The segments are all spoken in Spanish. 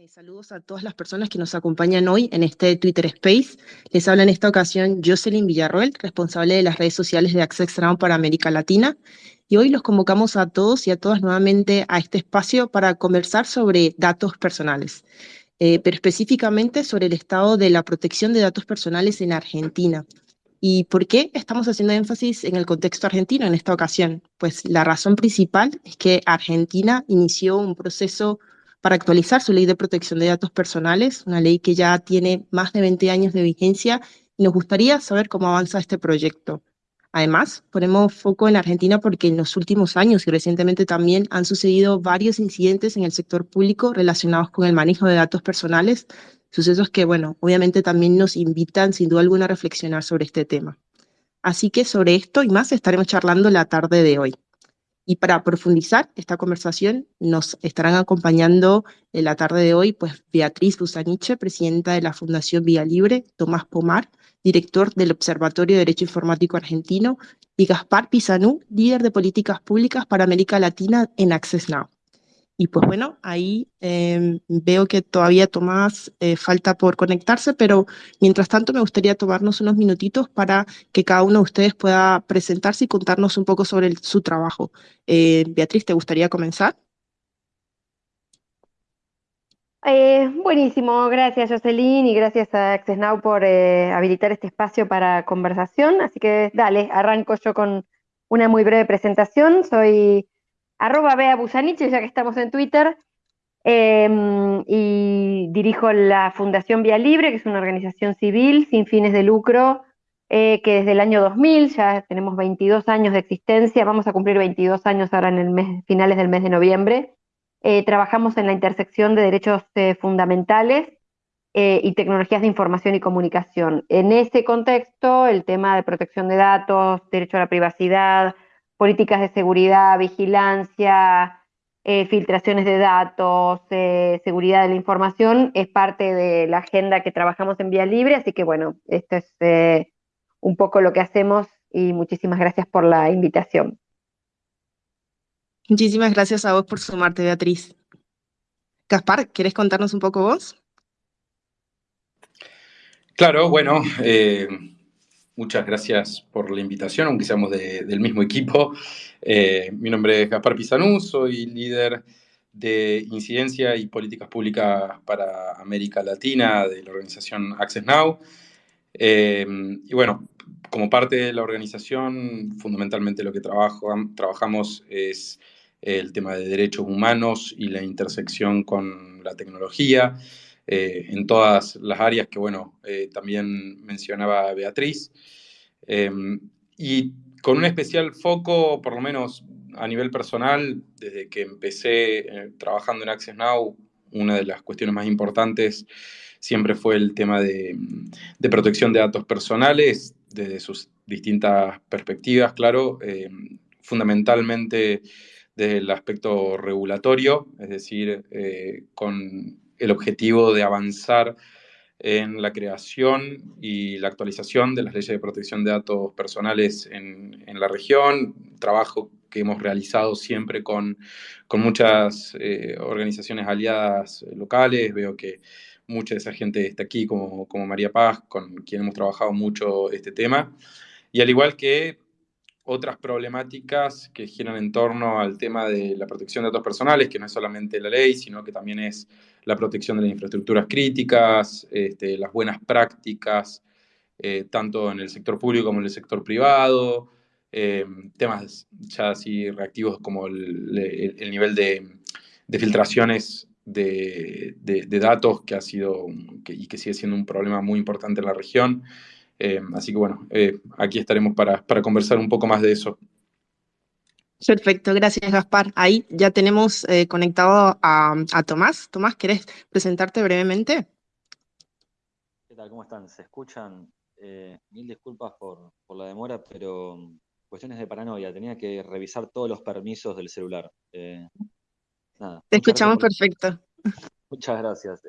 Eh, saludos a todas las personas que nos acompañan hoy en este Twitter Space. Les habla en esta ocasión Jocelyn Villarroel, responsable de las redes sociales de Access Now para América Latina. Y hoy los convocamos a todos y a todas nuevamente a este espacio para conversar sobre datos personales, eh, pero específicamente sobre el estado de la protección de datos personales en Argentina. ¿Y por qué estamos haciendo énfasis en el contexto argentino en esta ocasión? Pues la razón principal es que Argentina inició un proceso para actualizar su ley de protección de datos personales, una ley que ya tiene más de 20 años de vigencia nos gustaría saber cómo avanza este proyecto. Además, ponemos foco en Argentina porque en los últimos años y recientemente también han sucedido varios incidentes en el sector público relacionados con el manejo de datos personales, sucesos que, bueno, obviamente también nos invitan sin duda alguna a reflexionar sobre este tema. Así que sobre esto y más estaremos charlando la tarde de hoy. Y para profundizar esta conversación nos estarán acompañando en la tarde de hoy pues Beatriz Busaniche, presidenta de la Fundación Vía Libre, Tomás Pomar, director del Observatorio de Derecho Informático Argentino, y Gaspar Pizanú, líder de políticas públicas para América Latina en Access Now. Y pues bueno, ahí em, veo que todavía Tomás eh, falta por conectarse, pero mientras tanto me gustaría tomarnos unos minutitos para que cada uno de ustedes pueda presentarse y contarnos un poco sobre su trabajo. Eh, Beatriz, ¿te gustaría comenzar? Eh, buenísimo, gracias Jocelyn y gracias a Access Now por habilitar este espacio para conversación. Así que dale, arranco yo con una muy breve presentación. Soy arroba Bea Busaniche, ya que estamos en Twitter, em, y dirijo la Fundación Vía Libre, que es una organización civil sin fines de lucro, eh, que desde el año 2000, ya tenemos 22 años de existencia, vamos a cumplir 22 años ahora en el mes, finales del mes de noviembre. Eh, trabajamos en la intersección de derechos eh, fundamentales y tecnologías de información y comunicación. En ese contexto, el tema de protección de datos, derecho a la privacidad, políticas de seguridad, vigilancia, eh, filtraciones de datos, eh, seguridad de la información, es parte de la agenda que trabajamos en Vía Libre, así que bueno, esto es eh, un poco lo que hacemos y muchísimas gracias por la invitación. Muchísimas gracias a vos por sumarte, Beatriz. Gaspar, ¿quieres contarnos un poco vos? Claro, bueno, Muchas gracias por la invitación, aunque seamos del mismo equipo. Eh, mi nombre es Gaspar Pizanú, soy líder de incidencia y políticas públicas para América Latina de la organización Access Now. Eh, y bueno, como parte de la organización, fundamentalmente lo que trabajamos es el tema de derechos humanos y la intersección con la tecnología. Eh, en todas las áreas que, bueno, eh, también mencionaba Beatriz. Em, y con un especial foco, por lo menos a nivel personal, desde que empecé eh, trabajando en Access Now, una de las cuestiones más importantes siempre fue el tema de, de protección de datos personales, desde sus distintas perspectivas, claro, em, fundamentalmente desde el aspecto regulatorio, es decir, con el objetivo de avanzar en la creación y la actualización de las leyes de protección de datos personales en, la región, trabajo que hemos realizado siempre con, con muchas eh, organizaciones aliadas locales, veo que mucha de esa gente está aquí, como, como María Paz, con quien hemos trabajado mucho este tema, y al igual que otras problemáticas que giran en torno al tema de la protección de datos personales, que no es solamente la ley, sino que también es la protección de las infraestructuras críticas, este, las buenas prácticas, eh, tanto en el sector público como en el sector privado, eh, temas ya así reactivos como el, nivel de, filtraciones de, datos que ha sido y que sigue siendo un problema muy importante en la región. Eh, así que bueno, eh, aquí estaremos para, para conversar un poco más de eso. Perfecto, gracias Gaspar. Ahí ya tenemos eh, conectado a, a, Tomás. Tomás, ¿querés presentarte brevemente? ¿Qué tal? ¿Cómo están? ¿Se escuchan? mil disculpas por, por, la demora, pero mm, cuestiones de paranoia. Tenía que revisar todos los permisos del celular. nada, Te escuchamos perfecto. Muchas gracias.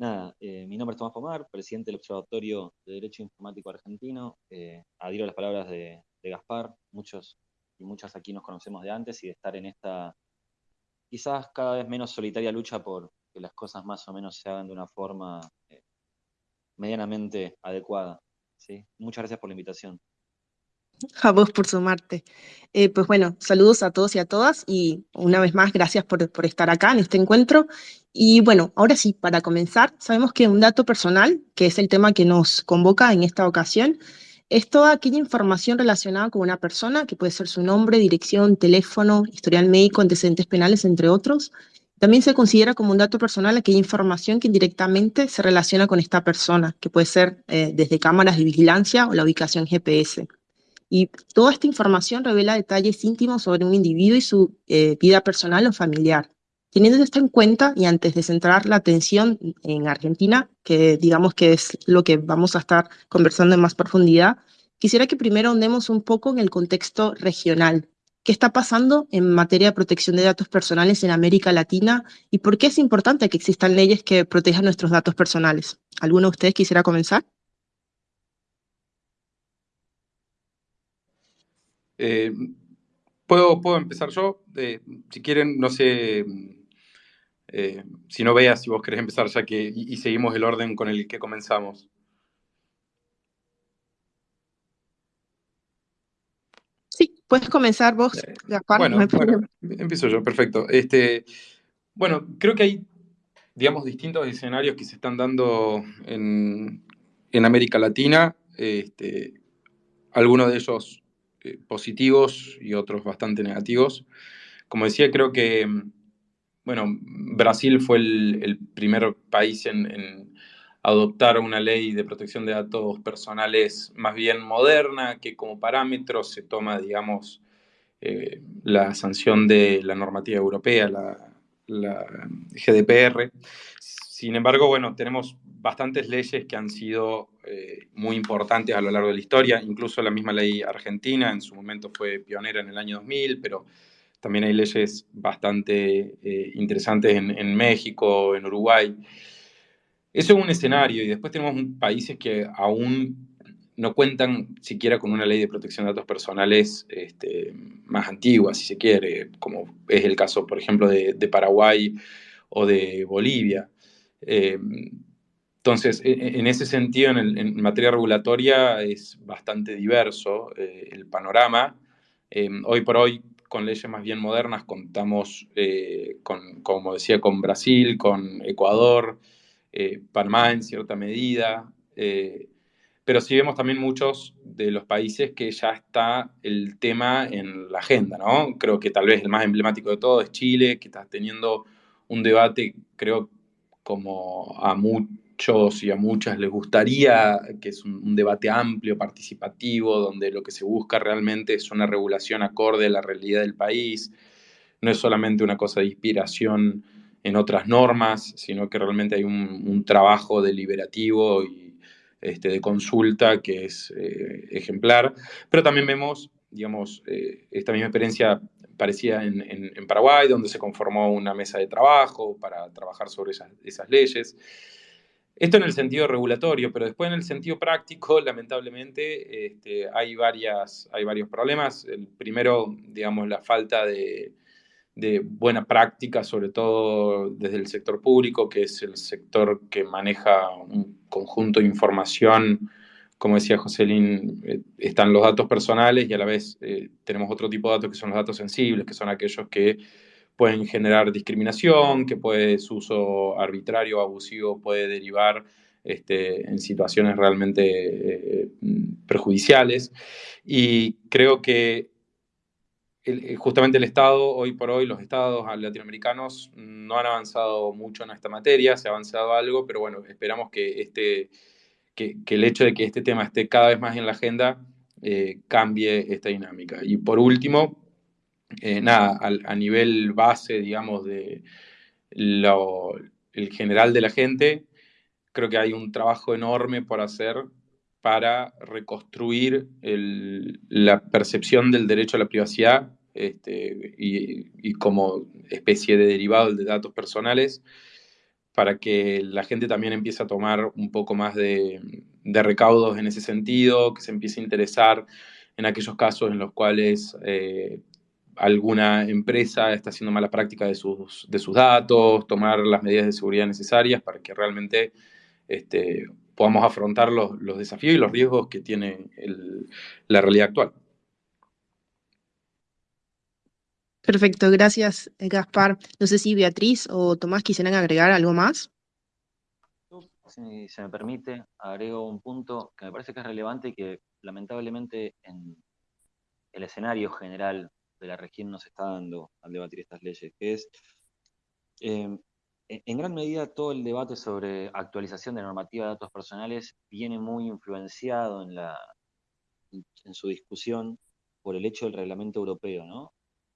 Nada, eh, mi nombre es Tomás Pomar, presidente del Observatorio de Derecho Informático Argentino. Eh, a las palabras de, Gaspar. Muchos y muchas aquí nos conocemos de antes y de estar en esta quizás cada vez menos solitaria lucha por que las cosas más o menos se hagan de una forma eh, medianamente adecuada. ¿sí? Muchas gracias por la invitación. A vos por sumarte. Eh, pues bueno, saludos a todos y a todas y una vez más gracias por, por, estar acá en este encuentro. Y bueno, ahora sí, para comenzar, sabemos que un dato personal, que es el tema que nos convoca en esta ocasión, es toda aquella información relacionada con una persona, que puede ser su nombre, dirección, teléfono, historial médico, antecedentes penales, entre otros. También se considera como un dato personal aquella información que indirectamente se relaciona con esta persona, que puede ser eh, desde cámaras de vigilancia o la ubicación GPS. Y toda esta información revela detalles íntimos sobre un individuo y su eh, vida personal o familiar. Teniendo esto en cuenta y antes de centrar la atención en Argentina, que digamos que es lo que vamos a estar conversando en más profundidad, quisiera que primero ahondemos un poco en el contexto regional. ¿Qué está pasando en materia de protección de datos personales en América Latina y por qué es importante que existan leyes que protejan nuestros datos personales? ¿Alguno de ustedes quisiera comenzar? Eh, ¿puedo, ¿Puedo empezar yo? Eh, si quieren, no sé eh, si no veas, si vos querés empezar ya que y, seguimos el orden con el que comenzamos. Sí, puedes comenzar vos, eh, bueno, empiezo yo, perfecto. Este, bueno, creo que hay, digamos, distintos escenarios que se están dando en, América Latina, este, algunos de ellos eh, positivos y otros bastante negativos. Como decía, creo que bueno, Brasil fue el, primer país en, adoptar una ley de protección de datos personales más bien moderna, que como parámetro se toma, digamos, eh, la sanción de la normativa europea, la, GDPR. Sin embargo, bueno, tenemos bastantes leyes que han sido eh, muy importantes a lo largo de la historia, incluso la misma ley argentina en su momento fue pionera en el año 2000, pero también hay leyes bastante eh, interesantes en, México, en Uruguay. Eso es un escenario y después tenemos países que aún no cuentan siquiera con una ley de protección de datos personales este, más antigua, si se quiere, como es el caso, por ejemplo, de, Paraguay o de Bolivia. Eh, entonces, e, e, en, ese sentido, en, materia regulatoria es bastante diverso eh, el panorama. hoy por hoy con leyes más bien modernas, contamos, eh, con, como decía, con Brasil, con Ecuador, eh, Panamá en cierta medida, eh, pero sí vemos también muchos de los países que ya está el tema en la agenda, ¿no? Creo que tal vez el más emblemático de todo es Chile, que está teniendo un debate, creo, como a muchos y a muchas les gustaría, que es un, debate amplio, participativo, donde lo que se busca realmente es una regulación acorde a la realidad del país, no es solamente una cosa de inspiración en otras normas, sino que realmente hay un, trabajo deliberativo y este, de consulta que es eh, ejemplar, pero también vemos, digamos, eh, esta misma experiencia parecía en, en, Paraguay, donde se conformó una mesa de trabajo para trabajar sobre esas, esas leyes. Esto en el sentido regulatorio, pero después en el sentido práctico, lamentablemente, este, hay, varias, hay varios problemas. El primero, digamos, la falta de, buena práctica, sobre todo desde el sector público, que es el sector que maneja un conjunto de información. Como decía Joselín, eh, están los datos personales y a la vez eh, tenemos otro tipo de datos que son los datos sensibles, que son aquellos que pueden generar discriminación, que puede, su uso arbitrario o abusivo puede derivar este, en situaciones realmente eh, perjudiciales. Y creo que eh, justamente el Estado, hoy por hoy, los estados latinoamericanos no han avanzado mucho en esta materia, se ha avanzado algo, pero bueno, esperamos que, este, que, el hecho de que este tema esté cada vez más en la agenda eh, cambie esta dinámica. Y por último, eh, nada, a, nivel base, digamos, de el general de la gente, creo que hay un trabajo enorme por hacer para reconstruir la percepción del derecho a la privacidad este, y, como especie de derivado de datos personales, para que la gente también empiece a tomar un poco más de, recaudos en ese sentido, que se empiece a interesar en aquellos casos en los cuales eh, alguna empresa está haciendo mala práctica de sus, de sus datos, tomar las medidas de seguridad necesarias para que realmente este, podamos afrontar los, desafíos y los riesgos que tiene la realidad actual. Perfecto, gracias Gaspar. No sé si Beatriz o Tomás quisieran agregar algo más. Si se me permite, agrego un punto que me parece que es relevante y que lamentablemente en el escenario general de la región nos está dando al debatir estas leyes, que es, em, en gran medida todo el debate sobre actualización de normativa de datos personales viene muy influenciado en, la, en su discusión por el hecho del reglamento europeo, ¿no?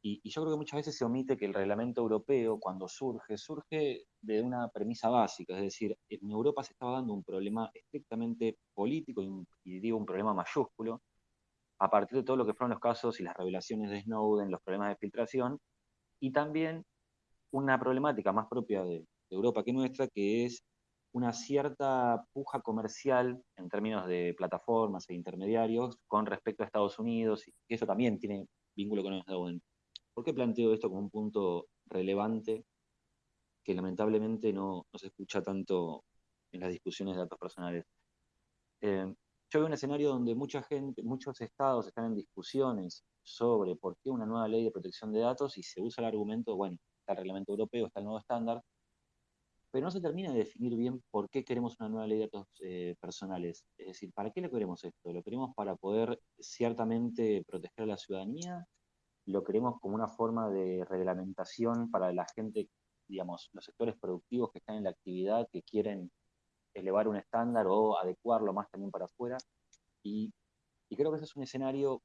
Y, yo creo que muchas veces se omite que el reglamento europeo, cuando surge, surge de una premisa básica, es decir, en Europa se estaba dando un problema estrictamente político y digo un problema mayúsculo, a partir de todo lo que fueron los casos y las revelaciones de Snowden, los problemas de filtración, y también una problemática más propia de, Europa que nuestra, que es una cierta puja comercial en términos de plataformas e intermediarios con respecto a Estados Unidos, y eso también tiene vínculo con Snowden. ¿Por qué planteo esto como un punto relevante que lamentablemente no, se escucha tanto en las discusiones de datos personales? Eh, yo veo un escenario donde mucha gente, muchos estados están en discusiones sobre por qué una nueva ley de protección de datos y se usa el argumento, bueno, está el reglamento europeo, está el nuevo estándar, pero no se termina de definir bien por qué queremos una nueva ley de datos eh, personales. Es decir, ¿para qué lo queremos esto? ¿Lo queremos para poder ciertamente proteger a la ciudadanía? ¿Lo queremos como una forma de reglamentación para la gente, digamos, los sectores productivos que están en la actividad, que quieren elevar un estándar o adecuarlo más también para afuera. Y, creo que ese es un escenario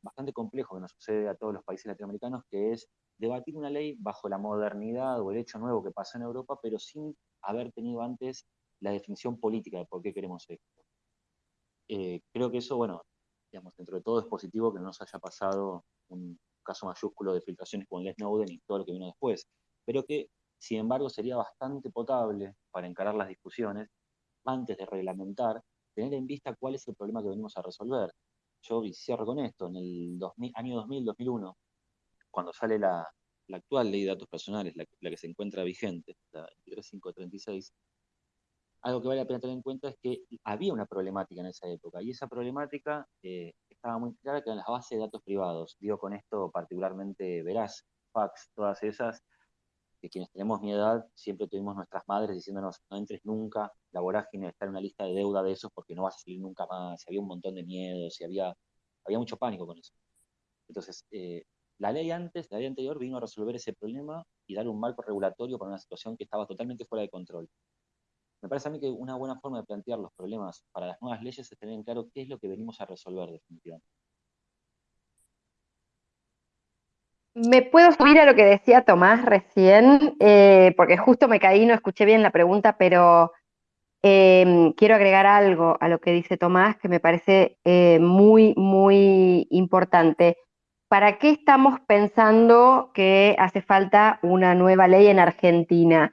bastante complejo que nos sucede a todos los países latinoamericanos, que es debatir una ley bajo la modernidad o el hecho nuevo que pasa en Europa, pero sin haber tenido antes la definición política de por qué queremos esto. Eh, creo que eso, bueno, digamos, dentro de todo es positivo que no nos haya pasado un caso mayúsculo de filtraciones con el Snowden y todo lo que vino después, pero que, sin embargo, sería bastante potable para encarar las discusiones antes de reglamentar, tener en vista cuál es el problema que venimos a resolver. Yo cierro con esto, en el año 2000-2001, cuando sale la, actual ley de datos personales, la, que se encuentra vigente, la 23536, algo que vale la pena tener en cuenta es que había una problemática en esa época, y esa problemática eh, estaba muy clara que eran las bases de datos privados. Digo con esto particularmente Veraz, Fax, todas esas, que quienes tenemos mi edad siempre tuvimos nuestras madres diciéndonos no entres nunca, la vorágine de estar en una lista de deuda de esos porque no vas a salir nunca más, había un montón de miedos, y había, había mucho pánico con eso. Entonces, eh, la ley antes, la ley anterior vino a resolver ese problema y dar un marco regulatorio para una situación que estaba totalmente fuera de control. Me parece a mí que una buena forma de plantear los problemas para las nuevas leyes es tener en claro qué es lo que venimos a resolver definitivamente. Me puedo subir a lo que decía Tomás recién, eh, porque justo me caí, no escuché bien la pregunta, pero em, quiero agregar algo a lo que dice Tomás que me parece eh, muy, muy importante. ¿Para qué estamos pensando que hace falta una nueva ley en Argentina?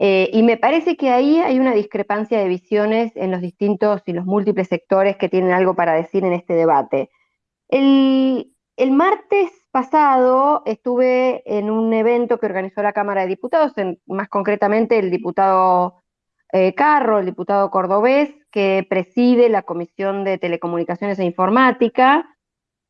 Eh, y me parece que ahí hay una discrepancia de visiones en los distintos y los múltiples sectores que tienen algo para decir en este debate. El, el martes pasado estuve en un evento que organizó la Cámara de Diputados, más concretamente el diputado eh, Carro, el diputado cordobés, que preside la Comisión de Telecomunicaciones e Informática,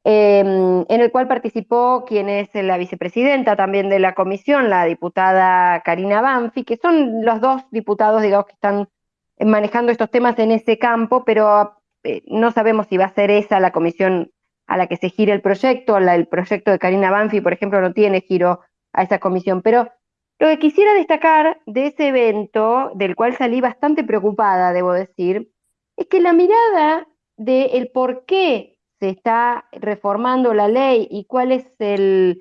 em, en el cual participó quien es la vicepresidenta también de la comisión, la diputada Karina Banfi, que son los dos diputados, digamos, que están manejando estos temas en ese campo, pero eh, no sabemos si va a ser esa la comisión a la que se gira el proyecto, el proyecto de Karina Banfi, por ejemplo, no tiene giro a esa comisión, pero lo que quisiera destacar de ese evento, del cual salí bastante preocupada, debo decir, es que la mirada del por qué se está reformando la ley y cuál es el,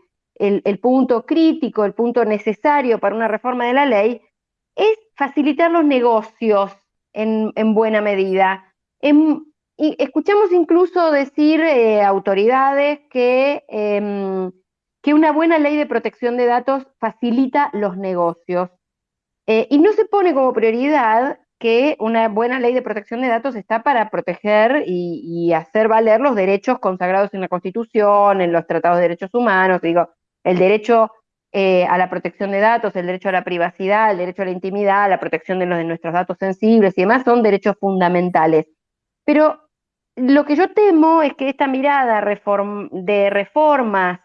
punto crítico, el punto necesario para una reforma de la ley, es facilitar los negocios en, en buena medida. Y escuchamos incluso decir eh, autoridades que, em, que una buena ley de protección de datos facilita los negocios. Eh, y no se pone como prioridad que una buena ley de protección de datos está para proteger y, hacer valer los derechos consagrados en la Constitución, en los tratados de derechos humanos. Digo, el derecho eh, a la protección de datos, el derecho a la privacidad, el derecho a la intimidad, la protección de, los, de nuestros datos sensibles y demás son derechos fundamentales. Pero lo que yo temo es que esta mirada de reformas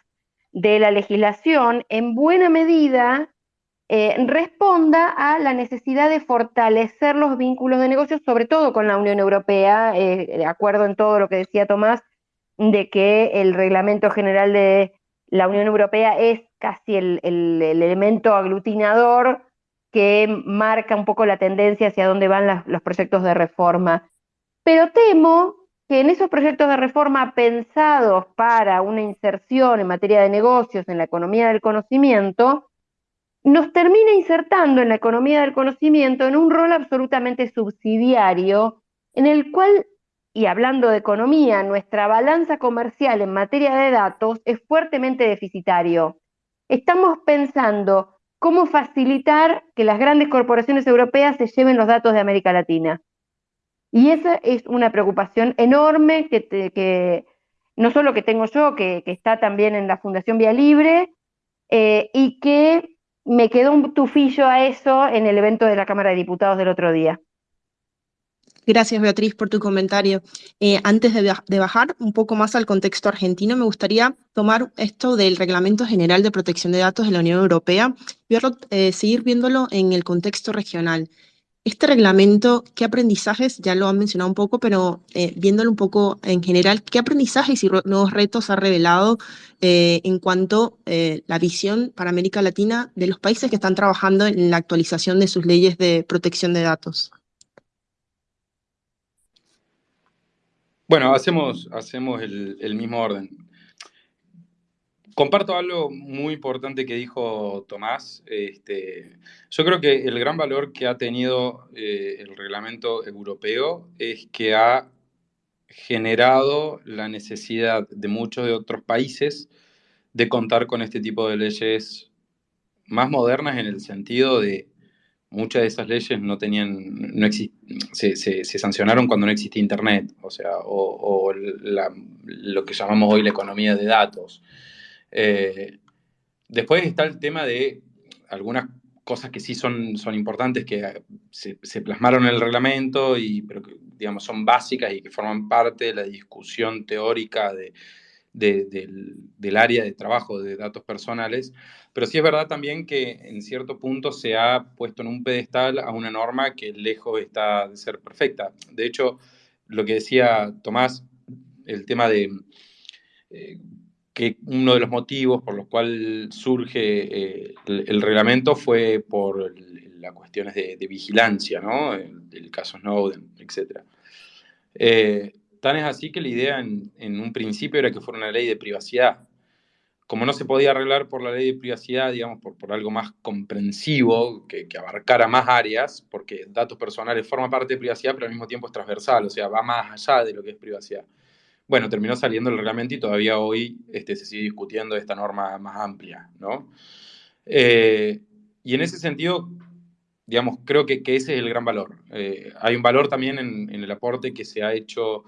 de la legislación en buena medida eh, responda a la necesidad de fortalecer los vínculos de negocios, sobre todo con la Unión Europea, eh, de acuerdo en todo lo que decía Tomás, de que el reglamento general de la Unión Europea es casi el, elemento aglutinador que marca un poco la tendencia hacia dónde van los proyectos de reforma. Pero temo que en esos proyectos de reforma pensados para una inserción en materia de negocios en la economía del conocimiento, nos termina insertando en la economía del conocimiento en un rol absolutamente subsidiario, en el cual, y hablando de economía, nuestra balanza comercial en materia de datos es fuertemente deficitario. Estamos pensando cómo facilitar que las grandes corporaciones europeas se lleven los datos de América Latina. Y esa es una preocupación enorme que, que no solo que tengo yo, que, está también en la Fundación Vía Libre, eh, y que me quedó un tufillo a eso en el evento de la Cámara de Diputados del otro día. Gracias, Beatriz, por tu comentario. Eh, antes de, bajar un poco más al contexto argentino, me gustaría tomar esto del Reglamento General de Protección de Datos de la Unión Europea y eh, seguir viéndolo en el contexto regional. Este reglamento, ¿qué aprendizajes? Ya lo han mencionado un poco, pero eh, viéndolo un poco en general, ¿qué aprendizajes y nuevos retos ha revelado eh, en cuanto a eh, la visión para América Latina de los países que están trabajando en la actualización de sus leyes de protección de datos? Bueno, hacemos, hacemos el mismo orden. Comparto algo muy importante que dijo Tomás. Este, yo creo que el gran valor que ha tenido eh, el reglamento europeo es que ha generado la necesidad de muchos de otros países de contar con este tipo de leyes más modernas en el sentido de muchas de esas leyes no tenían, no se, se, sancionaron cuando no existía Internet, o sea, o, lo que llamamos hoy la economía de datos. Eh, después está el tema de algunas cosas que sí son, son importantes, que se, plasmaron en el reglamento, y, pero que digamos, son básicas y que forman parte de la discusión teórica de, del, área de trabajo de datos personales. Pero sí es verdad también que en cierto punto se ha puesto en un pedestal a una norma que lejos está de ser perfecta. De hecho, lo que decía Tomás, el tema de... Eh, que uno de los motivos por los cuales surge eh, el, reglamento fue por las cuestiones de, vigilancia, ¿no? El, caso Snowden, etc. Eh, tan es así que la idea en, un principio era que fuera una ley de privacidad. Como no se podía arreglar por la ley de privacidad, digamos, por, algo más comprensivo, que, que, abarcara más áreas, porque datos personales forman parte de privacidad, pero al mismo tiempo es transversal, o sea, va más allá de lo que es privacidad. Bueno, terminó saliendo el reglamento y todavía hoy este, se sigue discutiendo esta norma más amplia, ¿no? Eh, y en ese sentido, digamos, creo que, ese es el gran valor. Eh, hay un valor también en, el aporte que se ha hecho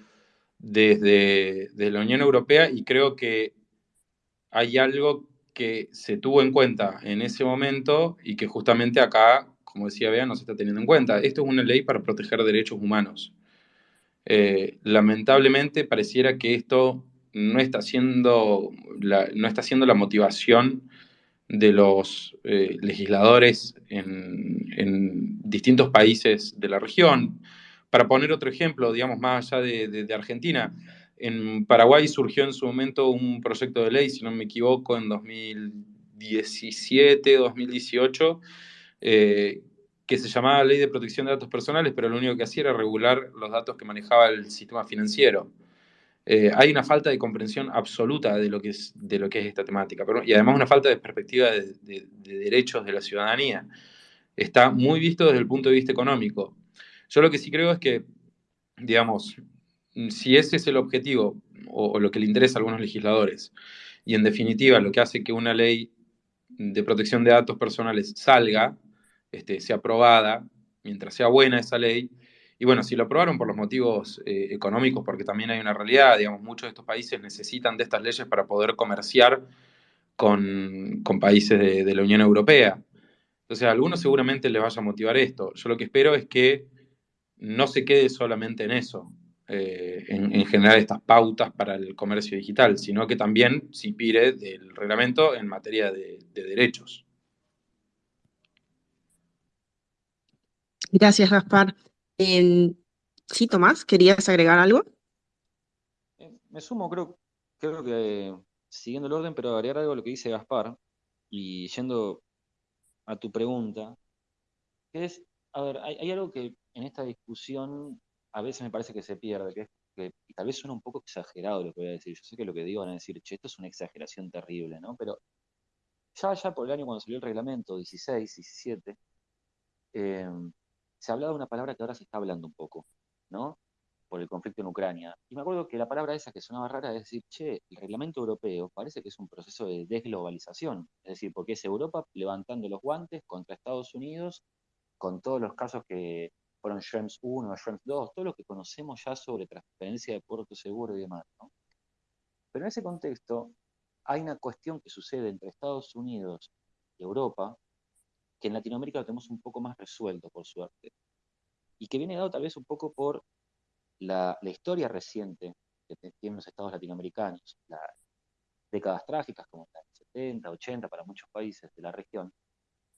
desde, la Unión Europea y creo que hay algo que se tuvo en cuenta en ese momento y que justamente acá, como decía Bea, no se está teniendo en cuenta. Esto es una ley para proteger derechos humanos. Eh, lamentablemente pareciera que esto no está siendo la, no está siendo la motivación de los eh, legisladores en, distintos países de la región. Para poner otro ejemplo, digamos, más allá de, Argentina, en Paraguay surgió en su momento un proyecto de ley, si no me equivoco, en 2017, 2018, eh, que se llamaba Ley de Protección de Datos Personales, pero lo único que hacía era regular los datos que manejaba el sistema financiero. Eh, hay una falta de comprensión absoluta de lo que es, de lo que es esta temática, pero, y además una falta de perspectiva de, derechos de la ciudadanía. Está muy visto desde el punto de vista económico. Yo lo que sí creo es que, digamos, si ese es el objetivo o lo que le interesa a algunos legisladores, y en definitiva lo que hace que una ley de protección de datos personales salga, este, sea aprobada, mientras sea buena esa ley. Y bueno, si lo aprobaron por los motivos eh, económicos, porque también hay una realidad, digamos, muchos de estos países necesitan de estas leyes para poder comerciar con, países de, la Unión Europea. Entonces, a algunos seguramente les vaya a motivar esto. Yo lo que espero es que no se quede solamente en eso, eh, en, generar estas pautas para el comercio digital, sino que también se inspire del reglamento en materia de, derechos. Gracias, Gaspar. sí, Tomás, ¿querías agregar algo? Eh, me sumo, creo, creo que siguiendo el orden, pero agregar algo a lo que dice Gaspar y yendo a tu pregunta, que es, a ver, hay, algo que en esta discusión a veces me parece que se pierde, que es que y tal vez suena un poco exagerado lo que voy a decir. Yo sé que lo que digo van a decir, che, esto es una exageración terrible, ¿no? Pero ya, ya por el año cuando salió el reglamento 16, 17, eh, se hablaba de una palabra que ahora se está hablando un poco, ¿no? por el conflicto en Ucrania. Y me acuerdo que la palabra esa que sonaba rara es decir, che, el reglamento europeo parece que es un proceso de desglobalización, es decir, porque es Europa levantando los guantes contra Estados Unidos con todos los casos que fueron Schrems 1, Schrems 2, todo lo que conocemos ya sobre transferencia de puerto seguro y demás. Pero en ese contexto hay una cuestión que sucede entre Estados Unidos y Europa, que en Latinoamérica lo tenemos un poco más resuelto, por suerte, y que viene dado tal vez un poco por la, historia reciente que tienen los estados latinoamericanos, las décadas trágicas como la 70, 80 para muchos países de la región,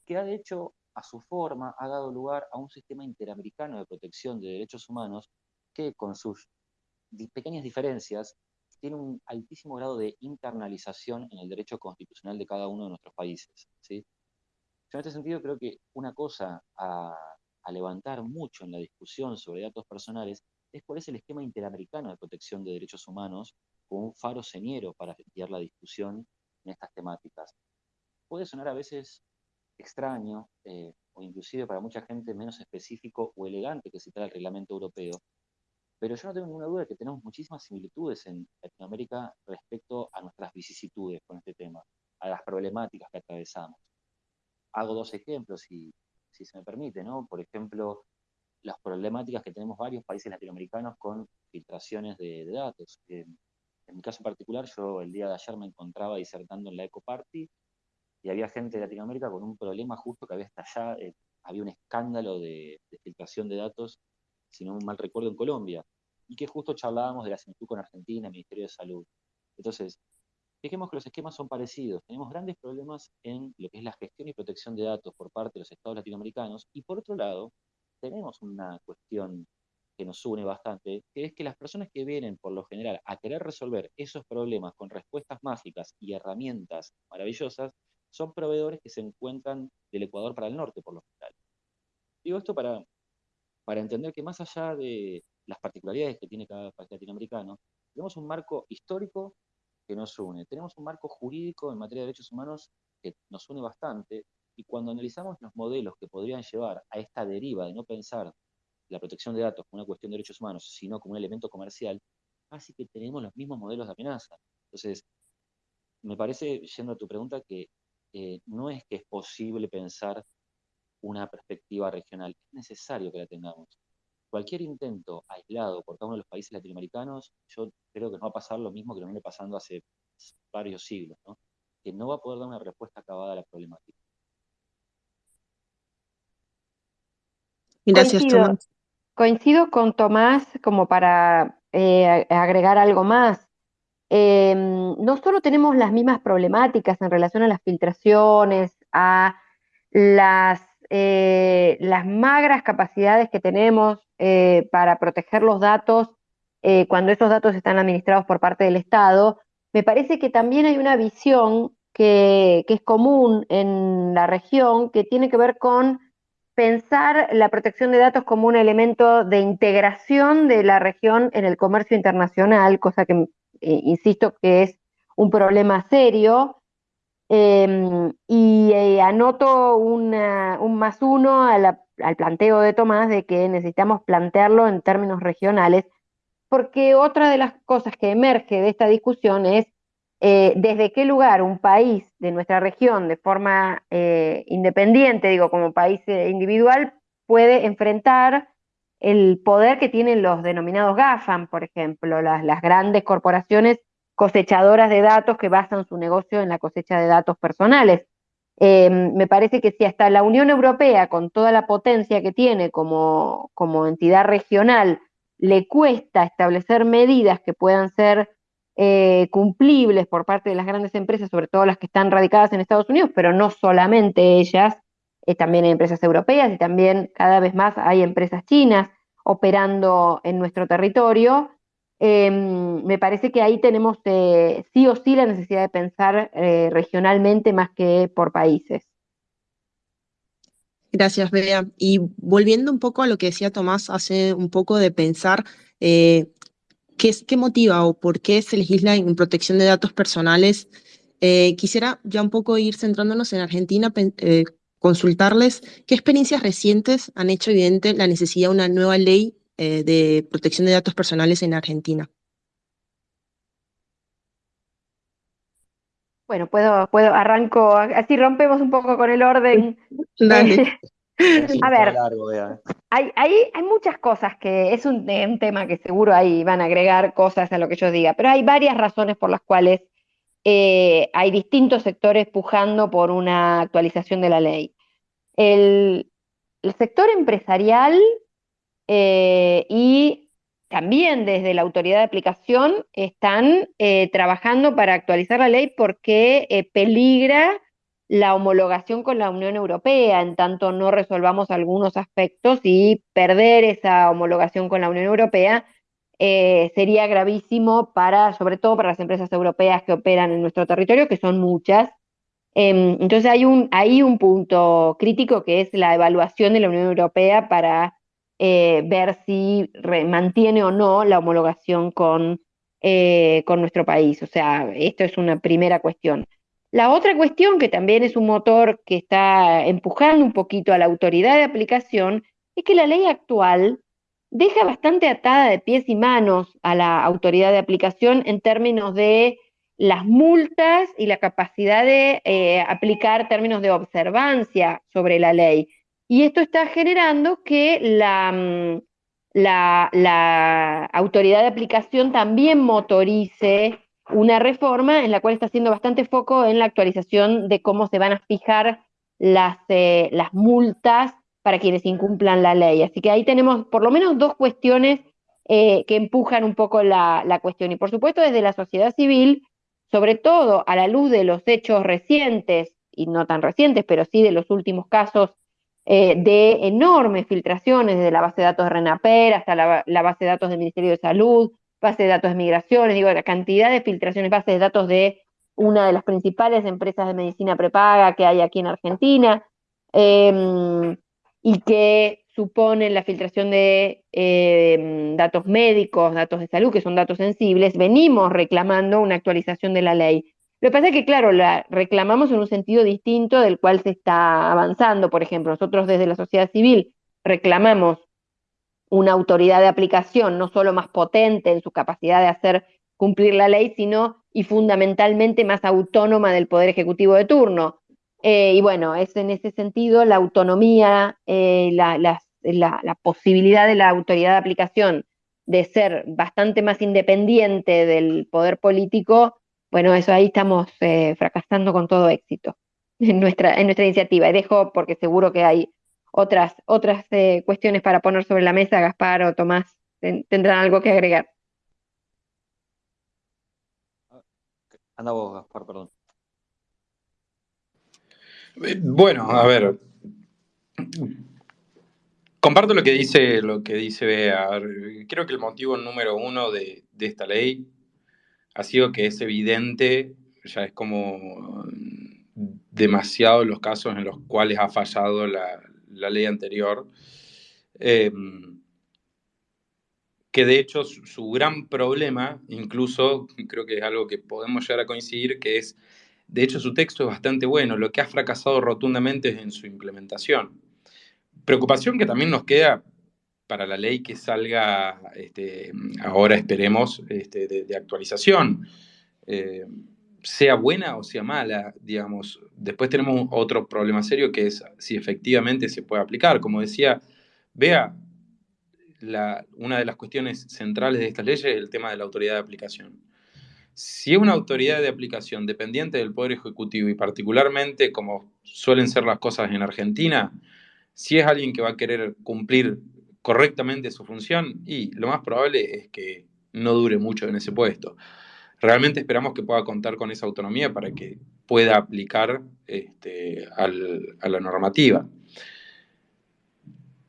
que ha de hecho a su forma ha dado lugar a un sistema interamericano de protección de derechos humanos que con sus pequeñas diferencias tiene un altísimo grado de internalización en el derecho constitucional de cada uno de nuestros países. ¿sí? En este sentido creo que una cosa a, a levantar mucho en la discusión sobre datos personales es cuál es el esquema interamericano de protección de derechos humanos como un faro señero para guiar la discusión en estas temáticas. Puede sonar a veces extraño eh, o inclusive para mucha gente menos específico o elegante que citar el reglamento europeo, pero yo no tengo ninguna duda de que tenemos muchísimas similitudes en Latinoamérica respecto a nuestras vicisitudes con este tema, a las problemáticas que atravesamos. Hago dos ejemplos, si, si se me permite, ¿no? Por ejemplo, las problemáticas que tenemos varios países latinoamericanos con filtraciones de, datos. en mi caso particular, yo el día de ayer me encontraba disertando en la Eco Party y había gente de Latinoamérica con un problema justo que había estallado, eh, había un escándalo de, filtración de datos, si no mal recuerdo, en Colombia, y que justo charlábamos de la similitud con Argentina, Ministerio de Salud. Entonces, fijemos que los esquemas son parecidos. Tenemos grandes problemas en lo que es la gestión y protección de datos por parte de los estados latinoamericanos, y por otro lado, tenemos una cuestión que nos une bastante, que es que las personas que vienen por lo general a querer resolver esos problemas con respuestas mágicas y herramientas maravillosas, son proveedores que se encuentran del Ecuador para el norte, por lo general. Digo esto para, para entender que más allá de las particularidades que tiene cada país latinoamericano, tenemos un marco histórico que nos une, tenemos un marco jurídico en materia de derechos humanos que nos une bastante, y cuando analizamos los modelos que podrían llevar a esta deriva de no pensar la protección de datos como una cuestión de derechos humanos, sino como un elemento comercial, así que tenemos los mismos modelos de amenaza. Entonces, me parece, yendo a tu pregunta, que eh, no es que es posible pensar una perspectiva regional, es necesario que la tengamos. Cualquier intento aislado por cada uno de los países latinoamericanos, yo creo que no va a pasar lo mismo que lo viene pasando hace varios siglos, ¿no? que no va a poder dar una respuesta acabada a la problemática. Gracias, coincido, Tomás. Coincido con Tomás como para eh, agregar algo más. Em, no solo tenemos las mismas problemáticas en relación a las filtraciones, a las, eh, las magras capacidades que tenemos eh, para proteger los datos cuando esos datos están administrados por parte del Estado, me parece que también hay una visión que, que es común en la región que tiene que ver con pensar la protección de datos como un elemento de integración de la región en el comercio internacional, cosa que, eh, insisto, que es un problema serio. Em, y eh, anoto un más uno al planteo de Tomás de que necesitamos plantearlo en términos regionales, porque otra de las cosas que emerge de esta discusión es eh, desde qué lugar un país de nuestra región, de forma eh, independiente, digo, como país individual, puede enfrentar el poder que tienen los denominados GAFAM, por ejemplo, las, grandes corporaciones cosechadoras de datos que basan su negocio en la cosecha de datos personales. Eh, me parece que si hasta la Unión Europea, con toda la potencia que tiene como, como entidad regional, le cuesta establecer medidas que puedan ser eh, cumplibles por parte de las grandes empresas, sobre todo las que están radicadas en Estados Unidos, pero no solamente ellas, eh, también hay empresas europeas y también cada vez más hay empresas chinas operando en nuestro territorio. Em, me parece que ahí tenemos eh, sí o sí la necesidad de pensar regionalmente más que por países. Gracias, Bea. Y volviendo un poco a lo que decía Tomás hace un poco de pensar ¿qué, ¿qué, motiva o por qué se legisla en protección de datos personales? quisiera ya un poco ir centrándonos en Argentina, consultarles qué experiencias recientes han hecho evidente la necesidad de una nueva ley eh, de protección de datos personales en Argentina. Bueno, puedo, puedo, arranco, así rompemos un poco con el orden. Dale. a ver, hay, hay, hay, muchas cosas que es un, un, tema que seguro ahí van a agregar cosas a lo que yo diga, pero hay varias razones por las cuales eh, hay distintos sectores pujando por una actualización de la ley. El, sector empresarial eh, y también desde la autoridad de aplicación están eh, trabajando para actualizar la ley porque peligra la homologación con la Unión Europea, en tanto no resolvamos algunos aspectos y perder esa homologación con la Unión Europea eh, sería gravísimo para, sobre todo para las empresas europeas que operan en nuestro territorio, que son muchas. Em, entonces hay un, hay un punto crítico que es la evaluación de la Unión Europea para eh, ver si mantiene o no la homologación con, eh, con nuestro país. O sea, esto es una primera cuestión. La otra cuestión, que también es un motor que está empujando un poquito a la autoridad de aplicación, es que la ley actual deja bastante atada de pies y manos a la autoridad de aplicación en términos de las multas y la capacidad de eh, aplicar términos de observancia sobre la ley. Y esto está generando que la, mm, la, autoridad de aplicación también motorice una reforma en la cual está haciendo bastante foco en la actualización de cómo se van a fijar las, eh, multas para quienes incumplan la ley. Así que ahí tenemos por lo menos dos cuestiones eh, que empujan un poco la, cuestión. Y por supuesto desde la sociedad civil, sobre todo a la luz de los hechos recientes, y no tan recientes, pero sí de los últimos casos eh, de enormes filtraciones desde la base de datos de RENAPER hasta la, base de datos del Ministerio de Salud, base de datos de migraciones, digo, la cantidad de filtraciones, base de datos de una de las principales empresas de medicina prepaga que hay aquí en Argentina. Eh, y que suponen la filtración de eh, datos médicos, datos de salud, que son datos sensibles, venimos reclamando una actualización de la ley. Lo que pasa es que, claro, la reclamamos en un sentido distinto del cual se está avanzando. Por ejemplo, nosotros desde la sociedad civil reclamamos una autoridad de aplicación no solo más potente en su capacidad de hacer cumplir la ley, sino y fundamentalmente más autónoma del Poder Ejecutivo de turno. Eh, y bueno, es en ese sentido la autonomía, eh, la, posibilidad de la autoridad de aplicación de ser bastante más independiente del poder político, bueno, eso ahí estamos eh, fracasando con todo éxito en nuestra, en nuestra iniciativa. Y dejo, porque seguro que hay otras, otras cuestiones para poner sobre la mesa, Gaspar o Tomás tendrán algo que agregar. Anda vos, Gaspar, perdón. Eh, bueno, a ver. Comparto lo que dice, lo que dice Bea. Creo que el motivo número uno de, esta ley ha sido que es evidente, ya es como demasiado los casos en los cuales ha fallado la, ley anterior. Em, que de hecho su, gran problema, incluso creo que es algo que podemos llegar a coincidir, que es de hecho, su texto es bastante bueno. Lo que ha fracasado rotundamente es en su implementación. Preocupación que también nos queda para la ley que salga este, ahora, esperemos, este, de, actualización. Eh, sea buena o sea mala, digamos. Después tenemos otro problema serio que es si efectivamente se puede aplicar. Como decía, vea, una de las cuestiones centrales de esta ley es el tema de la autoridad de aplicación. Si es una autoridad de aplicación dependiente del Poder Ejecutivo y particularmente como suelen ser las cosas en Argentina, si es alguien que va a querer cumplir correctamente su función, y lo más probable es que no dure mucho en ese puesto. Realmente esperamos que pueda contar con esa autonomía para que pueda aplicar este, a la normativa.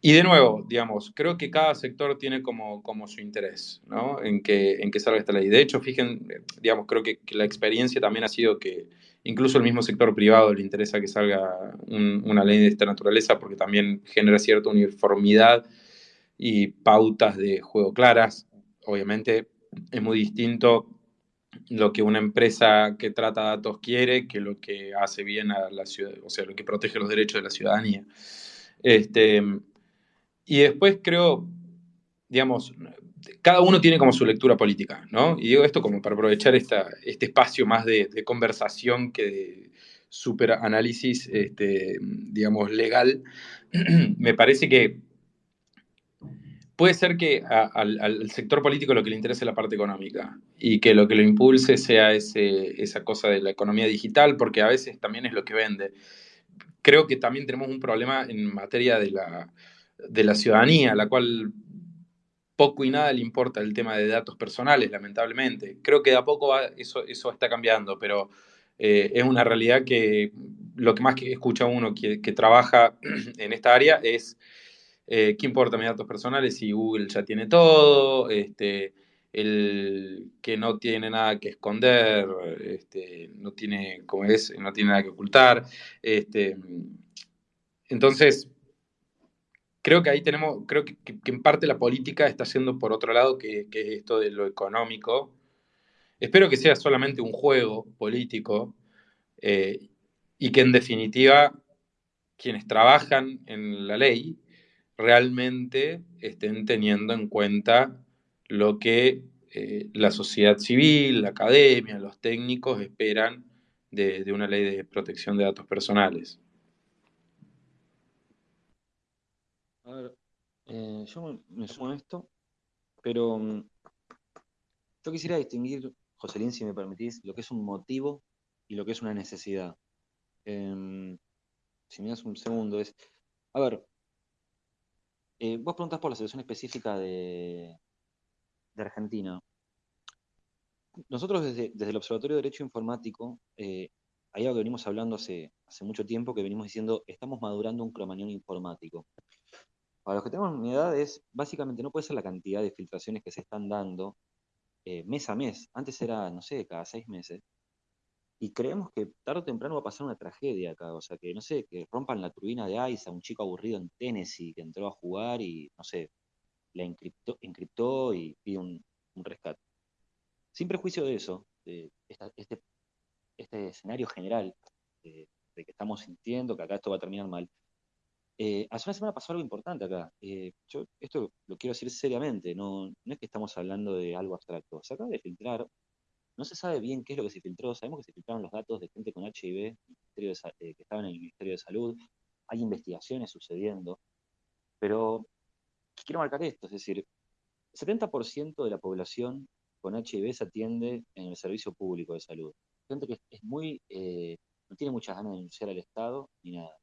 Y de nuevo, digamos, creo que cada sector tiene como, como su interés, ¿no? En que, en que salga esta ley. De hecho, fíjense, digamos, creo que, la experiencia también ha sido que incluso el mismo sector privado le interesa que salga una ley de esta naturaleza porque también genera cierta uniformidad y pautas de juego claras. Obviamente es muy distinto lo que una empresa que trata datos quiere que lo que hace bien a la ciudad, o sea, lo que protege los derechos de la ciudadanía. Este, y después creo, digamos, cada uno tiene como su lectura política, ¿no? Y digo esto como para aprovechar esta, este espacio más de, conversación que de superanálisis, este, digamos, legal. Me parece que puede ser que al, sector político lo que le interese es la parte económica y que lo que lo impulse sea esa cosa de la economía digital, porque a veces también es lo que vende. Creo que también tenemos un problema en materia de la ciudadanía, la cual poco y nada le importa el tema de datos personales, lamentablemente. Creo que de a poco eso, eso está cambiando, pero eh, es una realidad que lo que más que escucha uno que, trabaja en esta área es eh, qué importa mis datos personales si Google ya tiene todo, este, el que no tiene nada que esconder, este, no tiene, como es, no tiene nada que ocultar. Este, entonces, creo que ahí tenemos, creo que, en parte la política está haciendo por otro lado que, esto de lo económico. Espero que sea solamente un juego político eh, y que en definitiva quienes trabajan en la ley realmente estén teniendo en cuenta lo que eh, la sociedad civil, la academia, los técnicos esperan de una ley de protección de datos personales. A ver, eh, yo me, sumo a esto, pero mm, yo quisiera distinguir, Joselín, si me permitís, lo que es un motivo y lo que es una necesidad. Em, si me das un segundo, es. A ver, eh, vos preguntás por la situación específica de, Argentina. Nosotros desde, el Observatorio de Derecho Informático, eh, hay algo que venimos hablando hace, hace mucho tiempo, que venimos diciendo, estamos madurando un cromañón informático. Para los que tenemos mi edad es, básicamente no puede ser la cantidad de filtraciones que se están dando eh, mes a mes. Antes era, no sé, cada seis meses. Y creemos que tarde o temprano va a pasar una tragedia acá. O sea, que, no sé, que rompan la turbina de ICE a un chico aburrido en Tennessee que entró a jugar y, no sé, la encriptó, y pide un, rescate. Sin prejuicio de eso, de este, este, escenario general de que estamos sintiendo que acá esto va a terminar mal, eh, hace una semana pasó algo importante acá. Eh, yo esto lo quiero decir seriamente, no, no es que estamos hablando de algo abstracto. Se acaba de filtrar, no se sabe bien qué es lo que se filtró, sabemos que se filtraron los datos de gente con HIV eh, que estaban en el Ministerio de Salud, hay investigaciones sucediendo, pero quiero marcar esto, es decir, el 70% de la población con HIV se atiende en el servicio público de salud. Gente que es muy, no tiene muchas ganas de denunciar al Estado ni nada.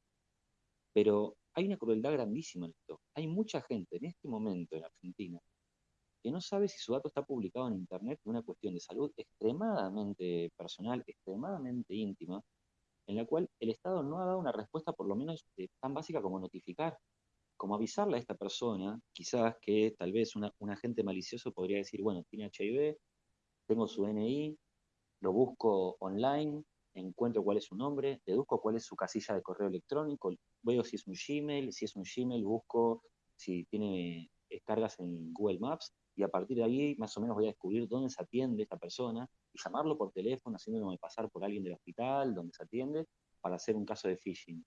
Pero hay una crueldad grandísima en esto. Hay mucha gente en este momento en Argentina que no sabe si su dato está publicado en Internet una cuestión de salud extremadamente personal, extremadamente íntima, en la cual el Estado no ha dado una respuesta por lo menos eh, tan básica como notificar, como avisarle a esta persona, quizás que tal vez un agente malicioso podría decir, bueno, tiene HIV, tengo su DNI, lo busco online, encuentro cuál es su nombre, deduzco cuál es su casilla de correo electrónico, veo si es un Gmail, si es un Gmail, busco si tiene descargas en Google Maps y a partir de ahí más o menos voy a descubrir dónde se atiende esta persona y llamarlo por teléfono, haciéndome pasar por alguien del hospital donde se atiende para hacer un caso de phishing.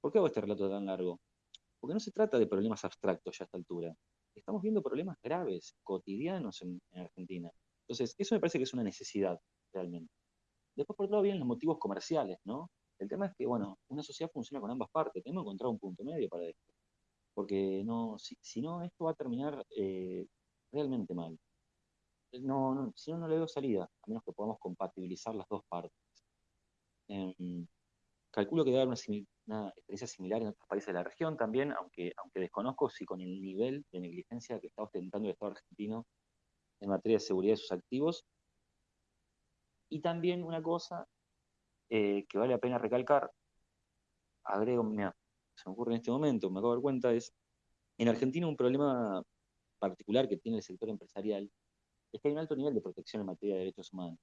¿Por qué hago este relato tan largo? Porque no se trata de problemas abstractos ya a esta altura. Estamos viendo problemas graves, cotidianos en Argentina. Entonces, eso me parece que es una necesidad realmente. Después, por otro lado, vienen los motivos comerciales, ¿no? El tema es que, bueno, una sociedad funciona con ambas partes. Tenemos que encontrar un punto medio para esto. Porque no, si, no, esto va a terminar eh, realmente mal. no, si no, no le veo salida, a menos que podamos compatibilizar las dos partes. Em, calculo que debe haber una, experiencia similar en otros países de la región también, aunque, aunque desconozco si con el nivel de negligencia que está ostentando el Estado argentino en materia de seguridad de sus activos. Y también una cosa eh, que vale la pena recalcar, agrego, mira, se me ocurre en este momento, me acabo de dar cuenta, es en Argentina un problema particular que tiene el sector empresarial es que hay un alto nivel de protección en materia de derechos humanos.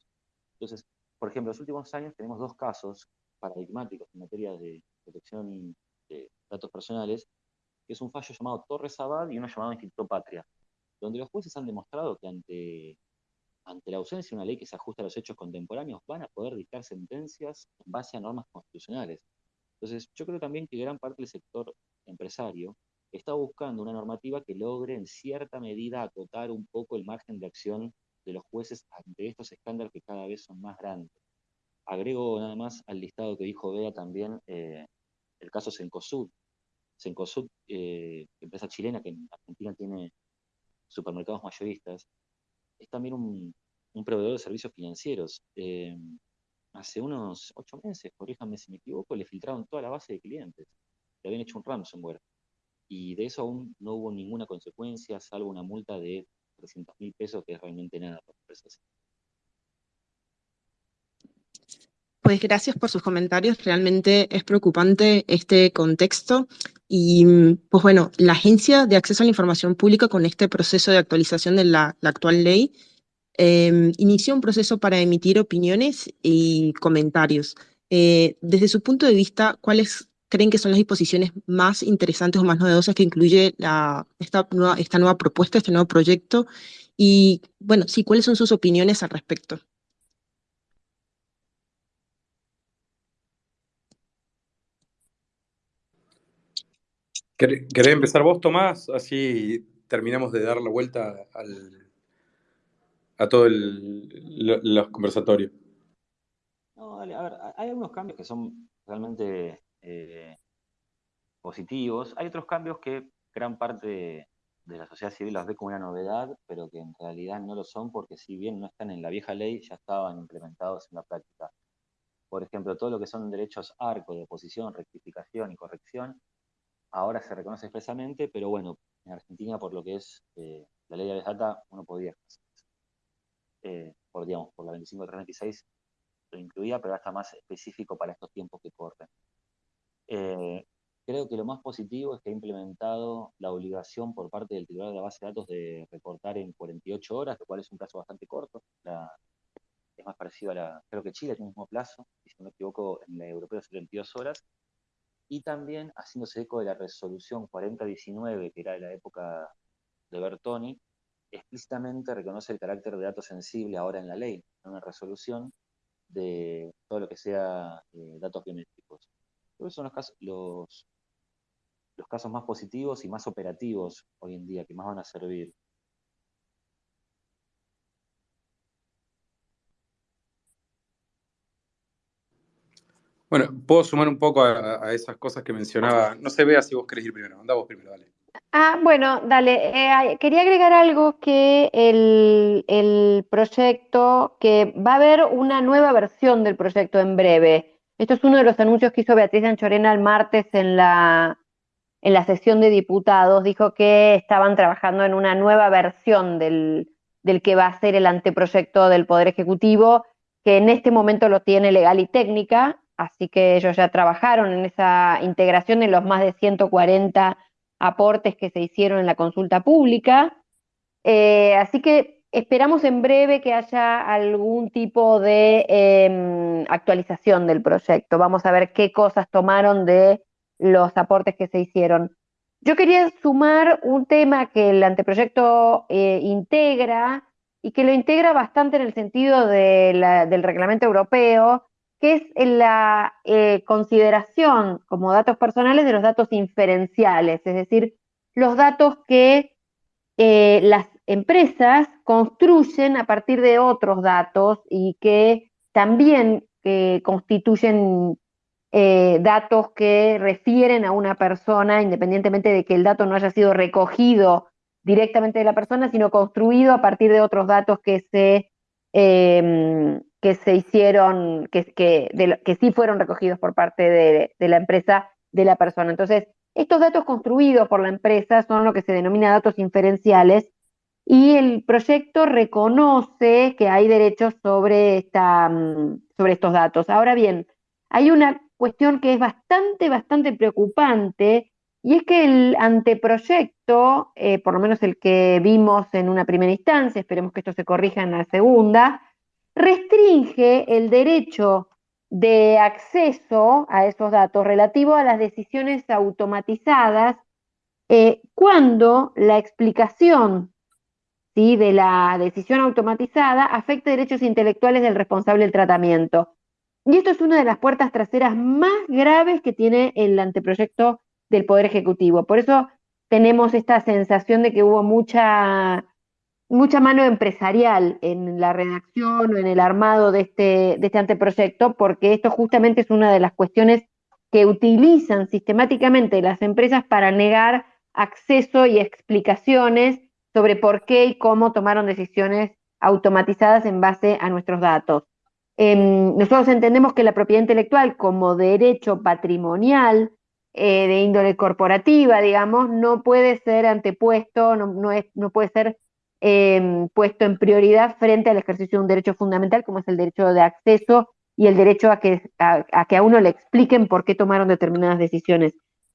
Entonces, por ejemplo, en los últimos años tenemos dos casos paradigmáticos en materia de protección de datos personales, que es un fallo llamado Torres Abad y uno llamado Instituto Patria, donde los jueces han demostrado que ante, ante la ausencia de una ley que se ajuste a los hechos contemporáneos, van a poder dictar sentencias en base a normas constitucionales. Entonces, yo creo también que gran parte del sector empresario está buscando una normativa que logre en cierta medida acotar un poco el margen de acción de los jueces ante estos estándares que cada vez son más grandes. Agrego nada más al listado que dijo Bea también eh, el caso Sencosud. Sencosud, eh, empresa chilena que en Argentina tiene supermercados mayoristas, es también un, proveedor de servicios financieros. Eh, hace unos ocho meses, corríjanme si me equivoco, le filtraron toda la base de clientes. Le habían hecho un ransomware. Y de eso aún no hubo ninguna consecuencia, salvo una multa de 300 mil pesos, que es realmente nada para empresas. Pues gracias por sus comentarios. Realmente es preocupante este contexto. Y pues bueno, la Agencia de Acceso a la Información Pública con este proceso de actualización de la, actual ley em, inició un proceso para emitir opiniones y comentarios. Eh, desde su punto de vista, ¿cuáles creen que son las disposiciones más interesantes o más novedosas que incluye esta, nueva, esta nueva propuesta, este nuevo proyecto? Y bueno, sí, ¿cuáles son sus opiniones al respecto? ¿Querés empezar vos, Tomás? Así terminamos de dar la vuelta a todo el, los conversatorios. No, dale, a ver, hay algunos cambios que son realmente eh, positivos. Hay otros cambios que gran parte de la sociedad civil los ve como una novedad, pero que en realidad no lo son porque si bien no están en la vieja ley, ya estaban implementados en la práctica. Por ejemplo, todo lo que son derechos arco de oposición, rectificación y corrección, ahora se reconoce expresamente, pero bueno, en Argentina por lo que es eh, la ley de data uno podía eh, por, digamos, por la 2536 lo incluía, pero está más específico para estos tiempos que corren. Eh, creo que lo más positivo es que ha implementado la obligación por parte del titular de la base de datos de reportar en 48 horas, lo cual es un plazo bastante corto. es más parecido a la, creo que Chile tiene el mismo plazo, si no me equivoco, en la europea 72 horas, y también haciéndose eco de la resolución 4019, que era de la época de Bertoni, explícitamente reconoce el carácter de dato sensible ahora en la ley, en una resolución de todo lo que sea eh, datos biométricos. Esos son los casos, los, los casos más positivos y más operativos hoy en día, que más van a servir. Bueno, puedo sumar un poco a, esas cosas que mencionaba. No se vea si vos querés ir primero. Anda vos primero, dale. Ah, bueno, dale. Eh, quería agregar algo que el, proyecto, que va a haber una nueva versión del proyecto en breve. Esto es uno de los anuncios que hizo Beatriz Anchorena el martes en la, en la sesión de diputados. Dijo que estaban trabajando en una nueva versión del, del que va a ser el anteproyecto del Poder Ejecutivo, que en este momento lo tiene legal y técnica, Así que ellos ya trabajaron en esa integración en los más de 140 aportes que se hicieron en la consulta pública. Eh, así que esperamos en breve que haya algún tipo de em, actualización del proyecto. Vamos a ver qué cosas tomaron de los aportes que se hicieron. Yo quería sumar un tema que el anteproyecto eh, integra y que lo integra bastante en el sentido del reglamento europeo, que es la eh, consideración como datos personales de los datos inferenciales, es decir, los datos que eh, las empresas construyen a partir de otros datos y que también eh, constituyen datos que refieren a una persona, independientemente de que el dato no haya sido recogido directamente de la persona, sino construido a partir de otros datos que se, em, que se hicieron, que, que, sí fueron recogidos por parte de, de la empresa de la persona. Entonces, estos datos construidos por la empresa son lo que se denomina datos inferenciales y el proyecto reconoce que hay derechos sobre, esta, mm, sobre estos datos. Ahora bien, hay una cuestión que es bastante, bastante preocupante y es que el anteproyecto, eh, por lo menos el que vimos en una primera instancia, esperemos que esto se corrija en la segunda, restringe el derecho de acceso a esos datos relativo a las decisiones automatizadas eh, cuando la explicación ¿sí? de la decisión automatizada afecta derechos intelectuales del responsable del tratamiento. Y esto es una de las puertas traseras más graves que tiene el anteproyecto del Poder Ejecutivo. Por eso tenemos esta sensación de que hubo mucha, mucha mano empresarial en la redacción o en el armado de este, de este anteproyecto, porque esto justamente es una de las cuestiones que utilizan sistemáticamente las empresas para negar acceso y explicaciones sobre por qué y cómo tomaron decisiones automatizadas en base a nuestros datos. Em, nosotros entendemos que la propiedad intelectual como derecho patrimonial eh, de índole corporativa, digamos, no puede ser antepuesto, no, es, no puede ser em, puesto en prioridad frente al ejercicio de un derecho fundamental como es el derecho de acceso y el derecho a que a, que a uno le expliquen por qué tomaron determinadas decisiones.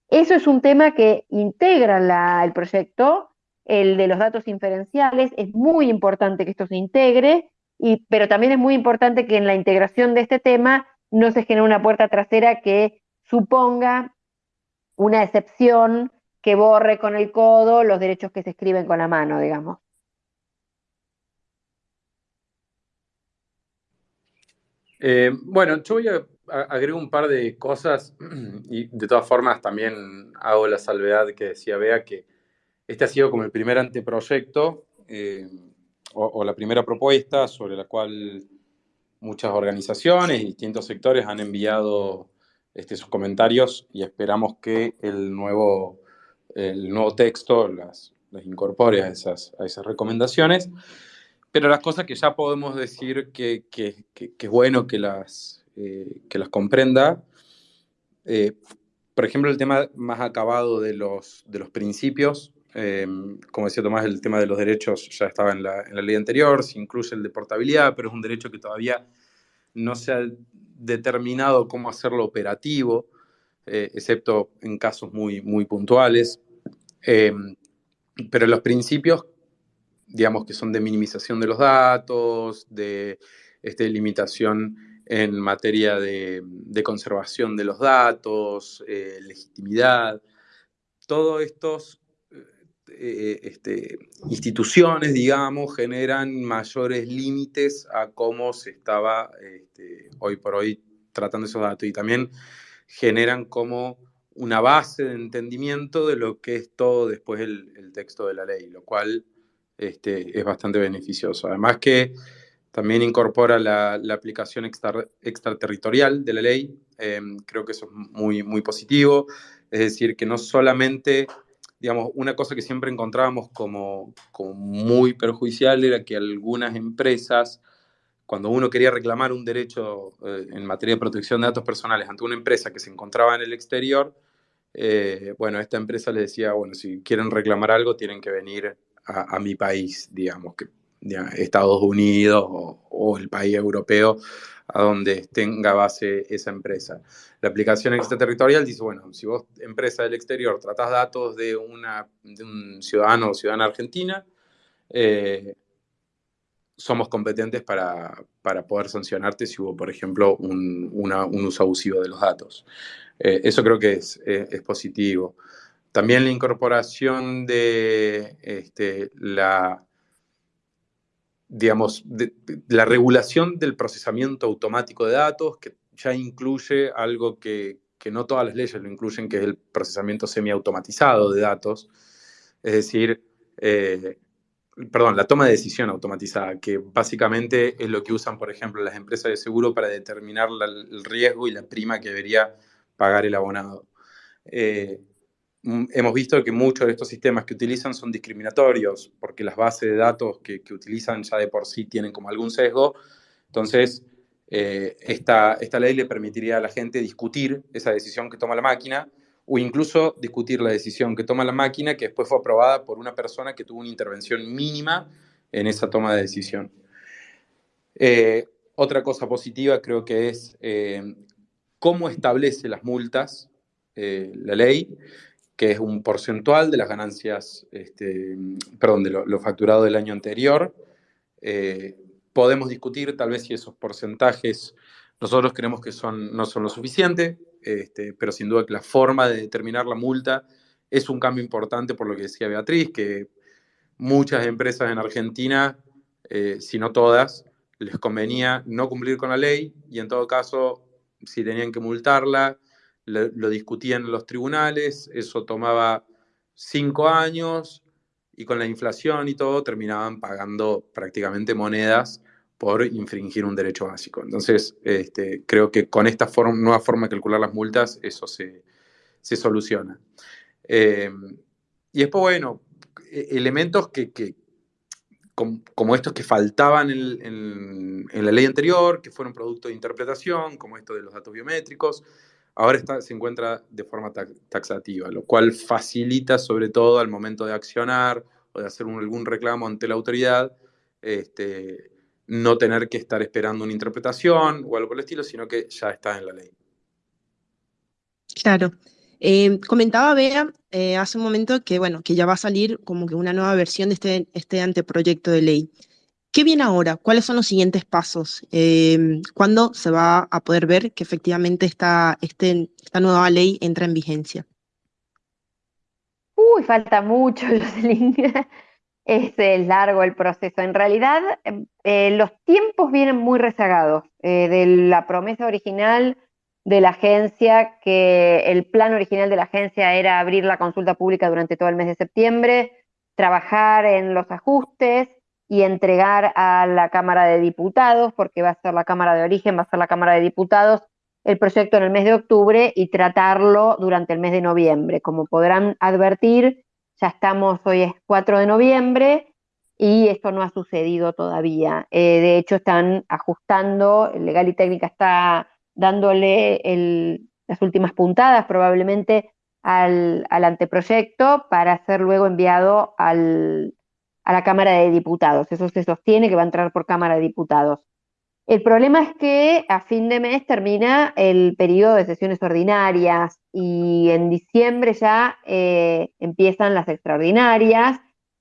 Eso es un tema que integra el proyecto, el de los datos inferenciales, es muy importante que esto se integre, y, pero también es muy importante que en la integración de este tema no se genere una puerta trasera que suponga una excepción que borre con el codo los derechos que se escriben con la mano, digamos. Eh, bueno, yo voy a agregar un par de cosas y de todas formas también hago la salvedad que decía Bea que este ha sido como el primer anteproyecto eh, o, la primera propuesta sobre la cual muchas organizaciones y distintos sectores han enviado este, sus comentarios y esperamos que el nuevo, el nuevo texto las, incorpore a esas, a esas recomendaciones. Pero las cosas que ya podemos decir que, que, es bueno que las, eh, que las comprenda, eh, por ejemplo, el tema más acabado de los, de los principios, Em, como decía Tomás, el tema de los derechos ya estaba en la, ley anterior, se incluye el de portabilidad, pero es un derecho que todavía no se ha determinado cómo hacerlo operativo, eh, excepto en casos muy, muy puntuales. Pero los principios, digamos que son de minimización de los datos, de este, limitación en materia de, conservación de los datos, eh, legitimidad, todos estos eh, este, instituciones, digamos, generan mayores límites a cómo se estaba este, hoy por hoy tratando esos datos y también generan como una base de entendimiento de lo que es todo después el, texto de la ley, lo cual este, es bastante beneficioso. Además que también incorpora la, aplicación extraterritorial de la ley, em, creo que eso es muy, muy positivo, es decir, que no solamente digamos, una cosa que siempre encontrábamos como, muy perjudicial era que algunas empresas, cuando uno quería reclamar un derecho eh, en materia de protección de datos personales ante una empresa que se encontraba en el exterior, eh, bueno, esta empresa le decía, bueno, si quieren reclamar algo, tienen que venir a, mi país, digamos, que Estados Unidos o el país europeo a donde tenga base esa empresa. La aplicación extraterritorial dice, bueno, si vos, empresa del exterior, tratás datos de, una, un ciudadano o ciudadana argentina, eh, somos competentes para, poder sancionarte si hubo, por ejemplo, un, uso abusivo de los datos. Eh, eso creo que es, es, positivo. También la incorporación de este, la digamos, la regulación del procesamiento automático de datos, que ya incluye algo que, no todas las leyes lo incluyen, que es el procesamiento semiautomatizado de datos, es decir, eh, perdón, la toma de decisión automatizada, que básicamente es lo que usan, por ejemplo, las empresas de seguro para determinar el riesgo y la prima que debería pagar el abonado. Eh, hemos visto que muchos de estos sistemas que utilizan son discriminatorios, porque las bases de datos que, utilizan ya de por sí tienen como algún sesgo. Entonces, eh, esta, esta ley le permitiría a la gente discutir esa decisión que toma la máquina o incluso discutir la decisión que toma la máquina que después fue aprobada por una persona que tuvo una intervención mínima en esa toma de decisión. Eh, otra cosa positiva creo que es eh, cómo establece las multas la ley, que es un porcentual de las ganancias, este, perdón, de lo, facturado del año anterior. podemos discutir tal vez si esos porcentajes nosotros creemos que son, no son lo suficiente, este, pero sin duda que la forma de determinar la multa es un cambio importante por lo que decía Beatriz, que muchas empresas en Argentina, si no todas, les convenía no cumplir con la ley y en todo caso, si tenían que multarla, lo, discutían en los tribunales, eso tomaba cinco años y con la inflación y todo terminaban pagando prácticamente monedas por infringir un derecho básico. Entonces, este, creo que con esta nueva forma de calcular las multas, eso se, soluciona. Eh, y después, bueno, e-, elementos que, como, estos que faltaban en, la ley anterior, que fueron producto de interpretación, como esto de los datos biométricos, ahora está, se encuentra de forma taxativa, lo cual facilita sobre todo al momento de accionar o de hacer algún reclamo ante la autoridad, este, no tener que estar esperando una interpretación o algo por el estilo, sino que ya está en la ley. Claro. Eh, comentaba Bea eh, hace un momento que, bueno, que ya va a salir como que una nueva versión de este, este anteproyecto de ley. ¿Qué viene ahora? ¿Cuáles son los siguientes pasos? Eh, ¿Cuándo se va a poder ver que efectivamente esta, este, nueva ley entra en vigencia? Uy, falta mucho, Jocelyn. es largo el proceso. En realidad, los tiempos vienen muy rezagados. de la promesa original de la agencia, que el plan original de la agencia era abrir la consulta pública durante todo el mes de septiembre, trabajar en los ajustes y entregar a la Cámara de Diputados, porque va a ser la Cámara de Origen, va a ser la Cámara de Diputados, el proyecto en el mes de octubre y tratarlo durante el mes de noviembre. Como podrán advertir, ya estamos, hoy es 4 de noviembre y esto no ha sucedido todavía. Eh, de hecho, están ajustando, Legal y Técnica está dándole las últimas puntadas probablemente al, anteproyecto para ser luego enviado a la Cámara de Diputados. Eso se sostiene que va a entrar por Cámara de Diputados. El problema es que a fin de mes termina el periodo de sesiones ordinarias y en diciembre ya eh, empiezan las extraordinarias.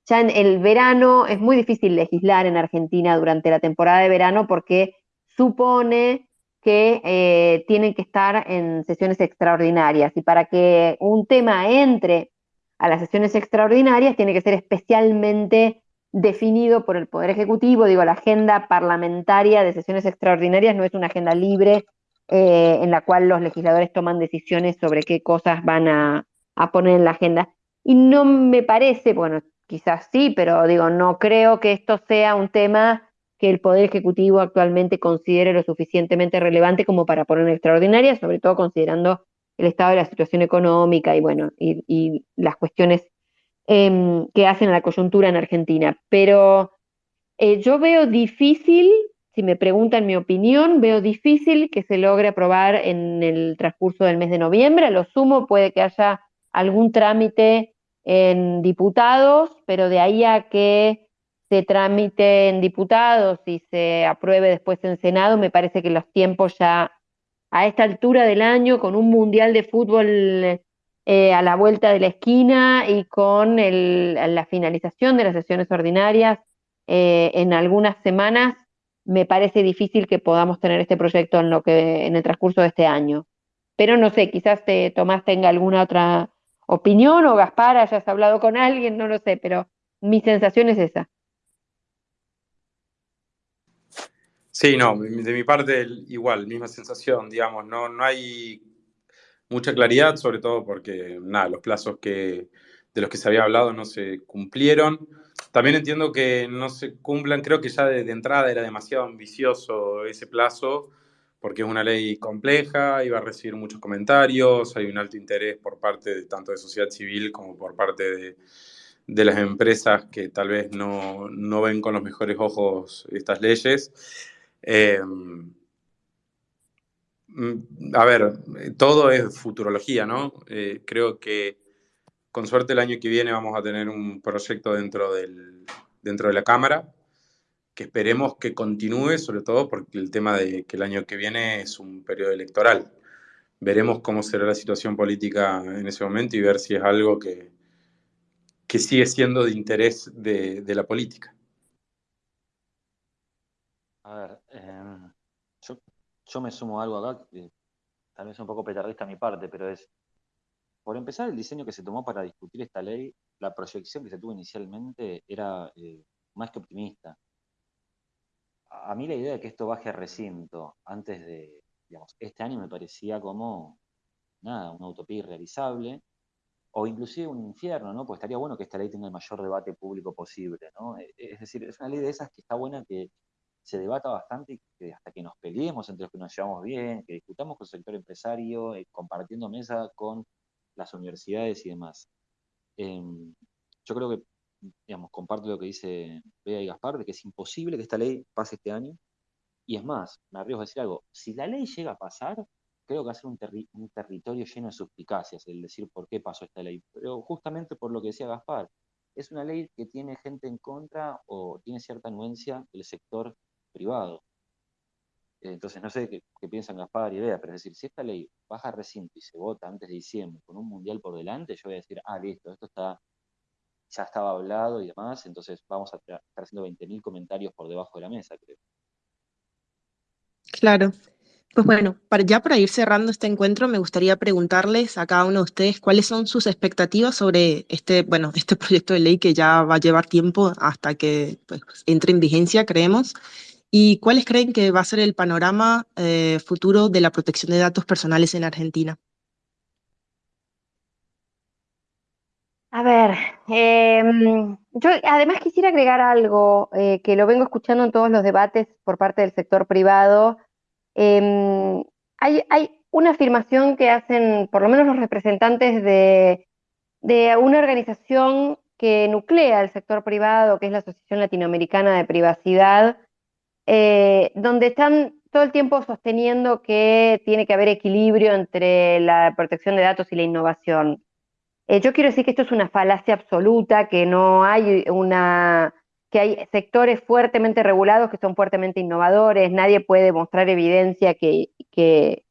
Ya en el verano es muy difícil legislar en Argentina durante la temporada de verano porque supone que eh, tienen que estar en sesiones extraordinarias. Y para que un tema entre a las sesiones extraordinarias, tiene que ser especialmente definido por el Poder Ejecutivo. Digo, la agenda parlamentaria de sesiones extraordinarias no es una agenda libre eh, en la cual los legisladores toman decisiones sobre qué cosas van a, a poner en la agenda. Y no me parece, bueno, quizás sí, pero digo, no creo que esto sea un tema que el Poder Ejecutivo actualmente considere lo suficientemente relevante como para poner en extraordinaria, sobre todo considerando el estado de la situación económica y bueno, y, las cuestiones em, que hacen a la coyuntura en Argentina. Pero eh, yo veo difícil, si me preguntan mi opinión, veo difícil que se logre aprobar en el transcurso del mes de noviembre. A lo sumo puede que haya algún trámite en diputados, pero de ahí a que se tramite en diputados y se apruebe después en Senado, me parece que los tiempos ya a esta altura del año, con un mundial de fútbol eh, a la vuelta de la esquina y con la finalización de las sesiones ordinarias eh, en algunas semanas, me parece difícil que podamos tener este proyecto en, lo que, en el transcurso de este año. Pero no sé, quizás te, Tomás tenga alguna otra opinión o Gaspar hayas hablado con alguien, no lo sé, pero mi sensación es esa. Sí, no, de mi parte igual, misma sensación, digamos, no, no hay mucha claridad, sobre todo porque, nada, los plazos que, de los que se había hablado no se cumplieron. También entiendo que no se cumplan, creo que ya de, entrada era demasiado ambicioso ese plazo, porque es una ley compleja va a recibir muchos comentarios, hay un alto interés por parte de, tanto de sociedad civil como por parte de, las empresas que tal vez no, ven con los mejores ojos estas leyes. Eh, mm, a ver, todo es futurología, ¿no? Eh, creo que con suerte el año que viene vamos a tener un proyecto dentro, del, dentro de la Cámara que esperemos que continúe, sobre todo porque el tema de que el año que viene es un periodo electoral. Veremos cómo será la situación política en ese momento y ver si es algo que, que sigue siendo de interés de, la política. A ver, em, yo, me sumo a algo acá, que tal vez un poco petardista a mi parte, pero es, por empezar, el diseño que se tomó para discutir esta ley, la proyección que se tuvo inicialmente era eh, más que optimista a mí la idea de que esto baje a recinto antes de, este año me parecía como, nada, una utopía irrealizable, o inclusive un infierno, ¿no? Pues estaría bueno que esta ley tenga el mayor debate público posible, ¿no? E, es decir, es una ley de esas que está buena que se debata bastante y que hasta que nos peleemos entre los que nos llevamos bien, que discutamos con el sector empresario, eh, compartiendo mesa con las universidades y demás. Em, yo creo que digamos, comparto lo que dice Bea y Gaspar, de que es imposible que esta ley pase este año. Y es más, me arriesgo a decir algo, si la ley llega a pasar, creo que va a ser un, territorio lleno de suspicacias el decir por qué pasó esta ley. Pero justamente por lo que decía Gaspar, es una ley que tiene gente en contra o tiene cierta anuencia del sector privado. Entonces, no sé qué, piensan Gaspar y Bea, pero es decir, si esta ley baja recinto y se vota antes de diciembre con un mundial por delante, yo voy a decir, ah, listo, esto está ya estaba hablado y demás, entonces vamos a estar haciendo 20.000 comentarios por debajo de la mesa, creo. Claro. Pues bueno, ya para ir cerrando este encuentro, me gustaría preguntarles a cada uno de ustedes cuáles son sus expectativas sobre este, bueno, este proyecto de ley que ya va a llevar tiempo hasta que pues, entre en vigencia, creemos, y cuáles creen que va a ser el panorama eh, futuro de la protección de datos personales en Argentina. A ver, em, yo además quisiera agregar algo eh, que lo vengo escuchando en todos los debates por parte del sector privado. Em, hay, una afirmación que hacen por lo menos los representantes de, una organización que nuclea el sector privado, que es la Asociación Latinoamericana de Privacidad, eh, donde están todo el tiempo sosteniendo que tiene que haber equilibrio entre la protección de datos y la innovación. Eh, yo quiero decir que esto es una falacia absoluta, que no hay una que hay sectores fuertemente regulados que son fuertemente innovadores, nadie puede mostrar evidencia que, que,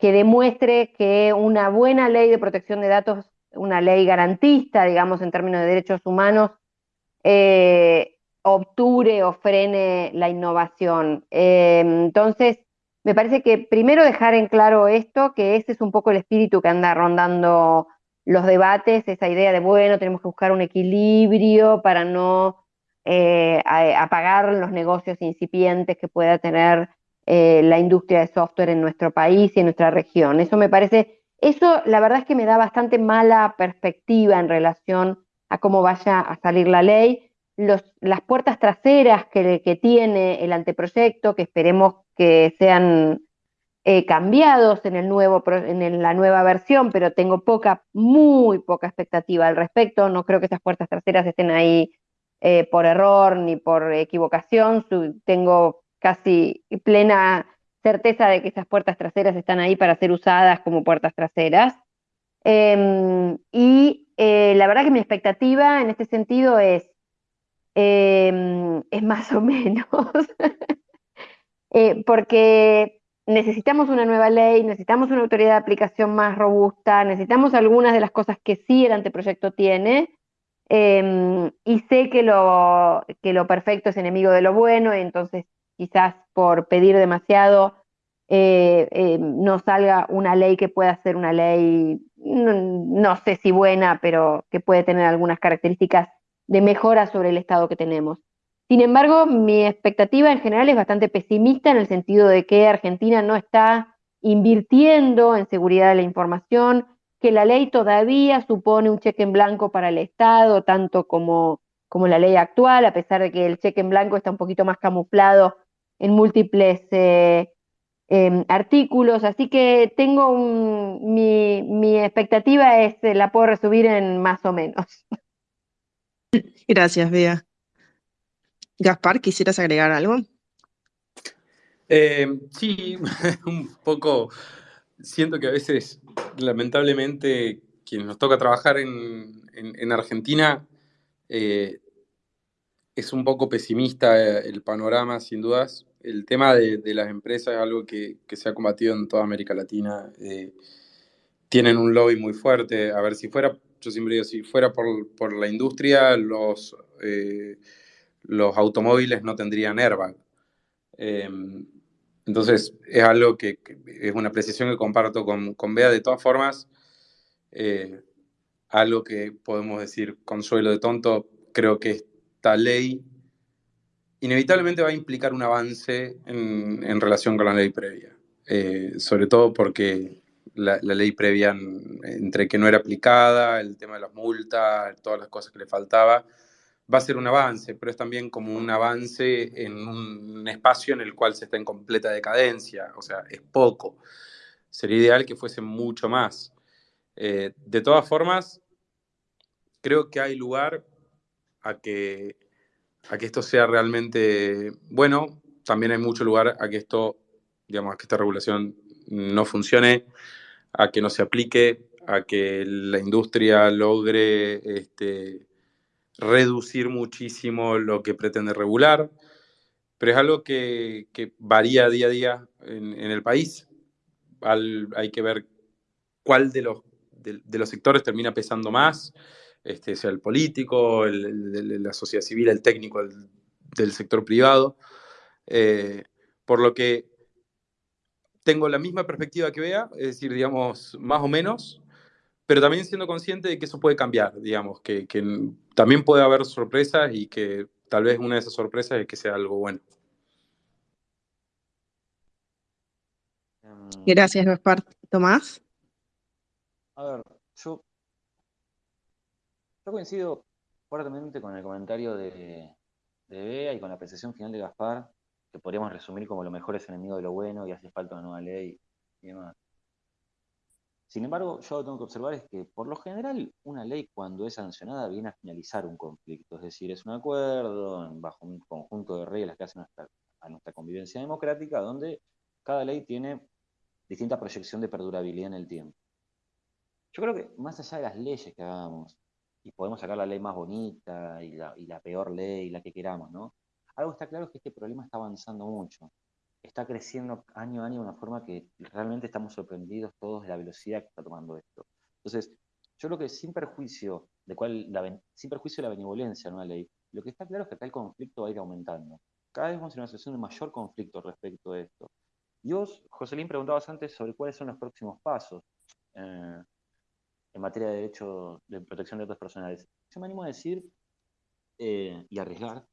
demuestre que una buena ley de protección de datos, una ley garantista, digamos, en términos de derechos humanos, eh, obture o frene la innovación. Eh, entonces, me parece que primero dejar en claro esto, que ese es un poco el espíritu que anda rondando los debates, esa idea de, bueno, tenemos que buscar un equilibrio para no eh, apagar los negocios incipientes que pueda tener eh, la industria de software en nuestro país y en nuestra región. Eso me parece, eso la verdad es que me da bastante mala perspectiva en relación a cómo vaya a salir la ley. Las puertas traseras que, tiene el anteproyecto, que esperemos que sean eh, cambiados en, el nuevo, en la nueva versión, pero tengo poca, muy poca expectativa al respecto. No creo que esas puertas traseras estén ahí eh, por error ni por equivocación. tengo casi plena certeza de que esas puertas traseras están ahí para ser usadas como puertas traseras. Em, y eh, la verdad que mi expectativa en este sentido es, em, es más o menos, porque necesitamos una nueva ley, necesitamos una autoridad de aplicación más robusta, necesitamos algunas de las cosas que sí el anteproyecto tiene, em, y sé que lo, que lo perfecto es enemigo de lo bueno, entonces quizás por pedir demasiado eh, em, no salga una ley que pueda ser una ley, no sé si buena, pero que puede tener algunas características de mejora sobre el estado que tenemos. Sin embargo, mi expectativa en general es bastante pesimista en el sentido de que Argentina no está invirtiendo en seguridad de la información, que la ley todavía supone un cheque en blanco para el Estado, tanto como, como la ley actual, a pesar de que el cheque en blanco está un poquito más camuflado en múltiples eh, em, artículos, así que tengo mi, mi expectativa es, eh, la puedo resumir en más o menos. Gracias, Bea. Gaspar, ¿quisieras agregar algo? Eh, sí, un poco. Siento que a veces, lamentablemente, quienes nos toca trabajar en, en, Argentina, eh, es un poco pesimista el panorama, sin dudas. El tema de, las empresas es algo que, se ha combatido en toda América Latina. Eh, tienen un lobby muy fuerte. A ver, si fuera, yo siempre digo, si fuera por, por la industria, los, eh, los automóviles no tendrían airbag. Eh, entonces, es algo que, que, es una apreciación que comparto con, con Bea. De todas formas, eh, algo que podemos decir consuelo de tonto, creo que esta ley inevitablemente va a implicar un avance en, en relación con la ley previa, eh, sobre todo porque la, la, ley previa, entre que no era aplicada, el tema de las multas, todas las cosas que le faltaba, va a ser un avance, pero es también como un avance en un espacio en el cual se está en completa decadencia, o sea, es poco. Sería ideal que fuese mucho más. Eh, de todas formas, creo que hay lugar a que, a que esto sea realmente bueno. También hay mucho lugar a que esto, digamos, a que esta regulación no funcione, a que no se aplique, a que la industria logre este, reducir muchísimo lo que pretende regular, pero es algo que, varía día a día en, el país. Hay que ver cuál de los sectores termina pesando más, este, sea el político, la sociedad civil, el técnico el, del sector privado. Eh, por lo que tengo la misma perspectiva que vea, es decir, digamos, más o menos, pero también siendo consciente de que eso puede cambiar, digamos, que, que también puede haber sorpresas y que tal vez una de esas sorpresas es que sea algo bueno. Gracias, Gaspar. Tomás. A ver, yo, yo coincido fuertemente con el comentario de, de Bea y con la apreciación final de Gaspar, podríamos resumir como lo mejor es enemigo de lo bueno y hace falta una nueva ley y demás. Sin embargo, yo lo tengo que observar es que, por lo general, una ley cuando es sancionada viene a finalizar un conflicto, es decir, es un acuerdo bajo un conjunto de reglas que hacen a nuestra convivencia democrática, donde cada ley tiene distinta proyección de perdurabilidad en el tiempo. Yo creo que más allá de las leyes que hagamos, y podemos sacar la ley más bonita y la, y la peor ley, la que queramos, ¿no? Algo está claro es que este problema está avanzando mucho. Está creciendo año a año de una forma que realmente estamos sorprendidos todos de la velocidad que está tomando esto. Entonces, yo creo que sin perjuicio de cuál, la, sin perjuicio de la benevolencia de una ley, lo que está claro es que acá el conflicto va a ir aumentando. Cada vez vamos en una situación de mayor conflicto respecto a esto. Y vos, Joselín, preguntabas antes sobre cuáles son los próximos pasos. Eh, en materia de derecho de protección de datos personales. Yo me animo a decir eh, y arriesgar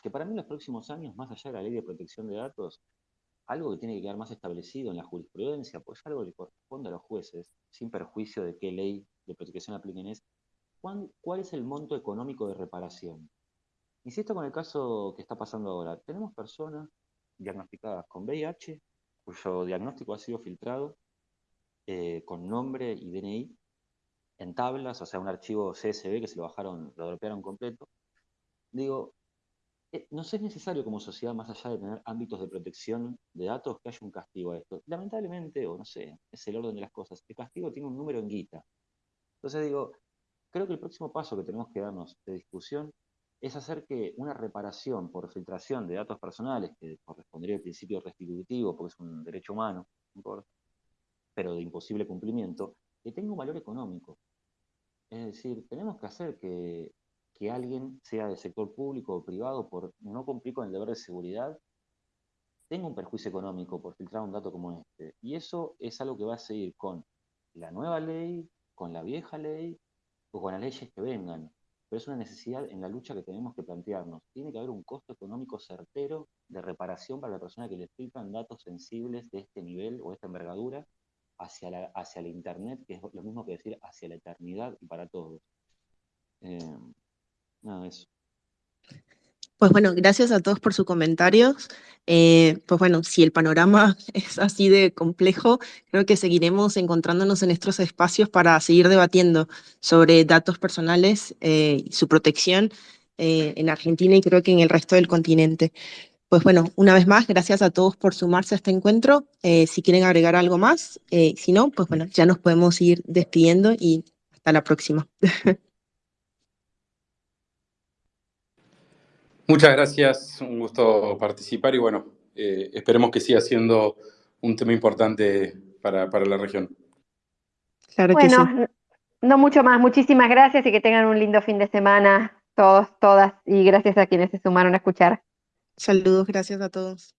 que para mí en los próximos años, más allá de la ley de protección de datos, algo que tiene que quedar más establecido en la jurisprudencia, pues algo que corresponde a los jueces, sin perjuicio de qué ley de protección apliquen, es cuál, es el monto económico de reparación. Insisto con el caso que está pasando ahora. Tenemos personas diagnosticadas con VIH, cuyo diagnóstico ha sido filtrado eh, con nombre y DNI en tablas, o sea, un archivo CSV que se lo bajaron, lo dropearon completo. Digo, eh, no es necesario como sociedad, más allá de tener ámbitos de protección de datos, que haya un castigo a esto. Lamentablemente, o no sé, es el orden de las cosas. El castigo tiene un número en guita. Entonces digo, creo que el próximo paso que tenemos que darnos de discusión es hacer que una reparación por filtración de datos personales, que correspondería al principio restitutivo, porque es un derecho humano, pero de imposible cumplimiento, que tenga un valor económico. Es decir, tenemos que hacer que, que alguien, sea del sector público o privado, por no cumplir con el deber de seguridad, tenga un perjuicio económico por filtrar un dato como este. Y eso es algo que va a seguir con la nueva ley, con la vieja ley o con las leyes que vengan. Pero es una necesidad en la lucha que tenemos que plantearnos. Tiene que haber un costo económico certero de reparación para la persona que le filtran datos sensibles de este nivel o esta envergadura hacia la, hacia la Internet, que es lo mismo que decir hacia la eternidad y para todos. Eh, nada, eso. Pues bueno, gracias a todos por sus comentarios. Eh, pues bueno, si el panorama es así de complejo, creo que seguiremos encontrándonos en estos espacios para seguir debatiendo sobre datos personales eh, y su protección eh, en Argentina y creo que en el resto del continente. Pues bueno, una vez más, gracias a todos por sumarse a este encuentro. si quieren agregar algo más, si no, pues bueno, ya nos podemos ir despidiendo y hasta la próxima. Muchas gracias, un gusto participar y bueno, eh, esperemos que siga siendo un tema importante para, la región. Claro que sí. no mucho más, muchísimas gracias y que tengan un lindo fin de semana todos, todas y gracias a quienes se sumaron a escuchar. Saludos, gracias a todos.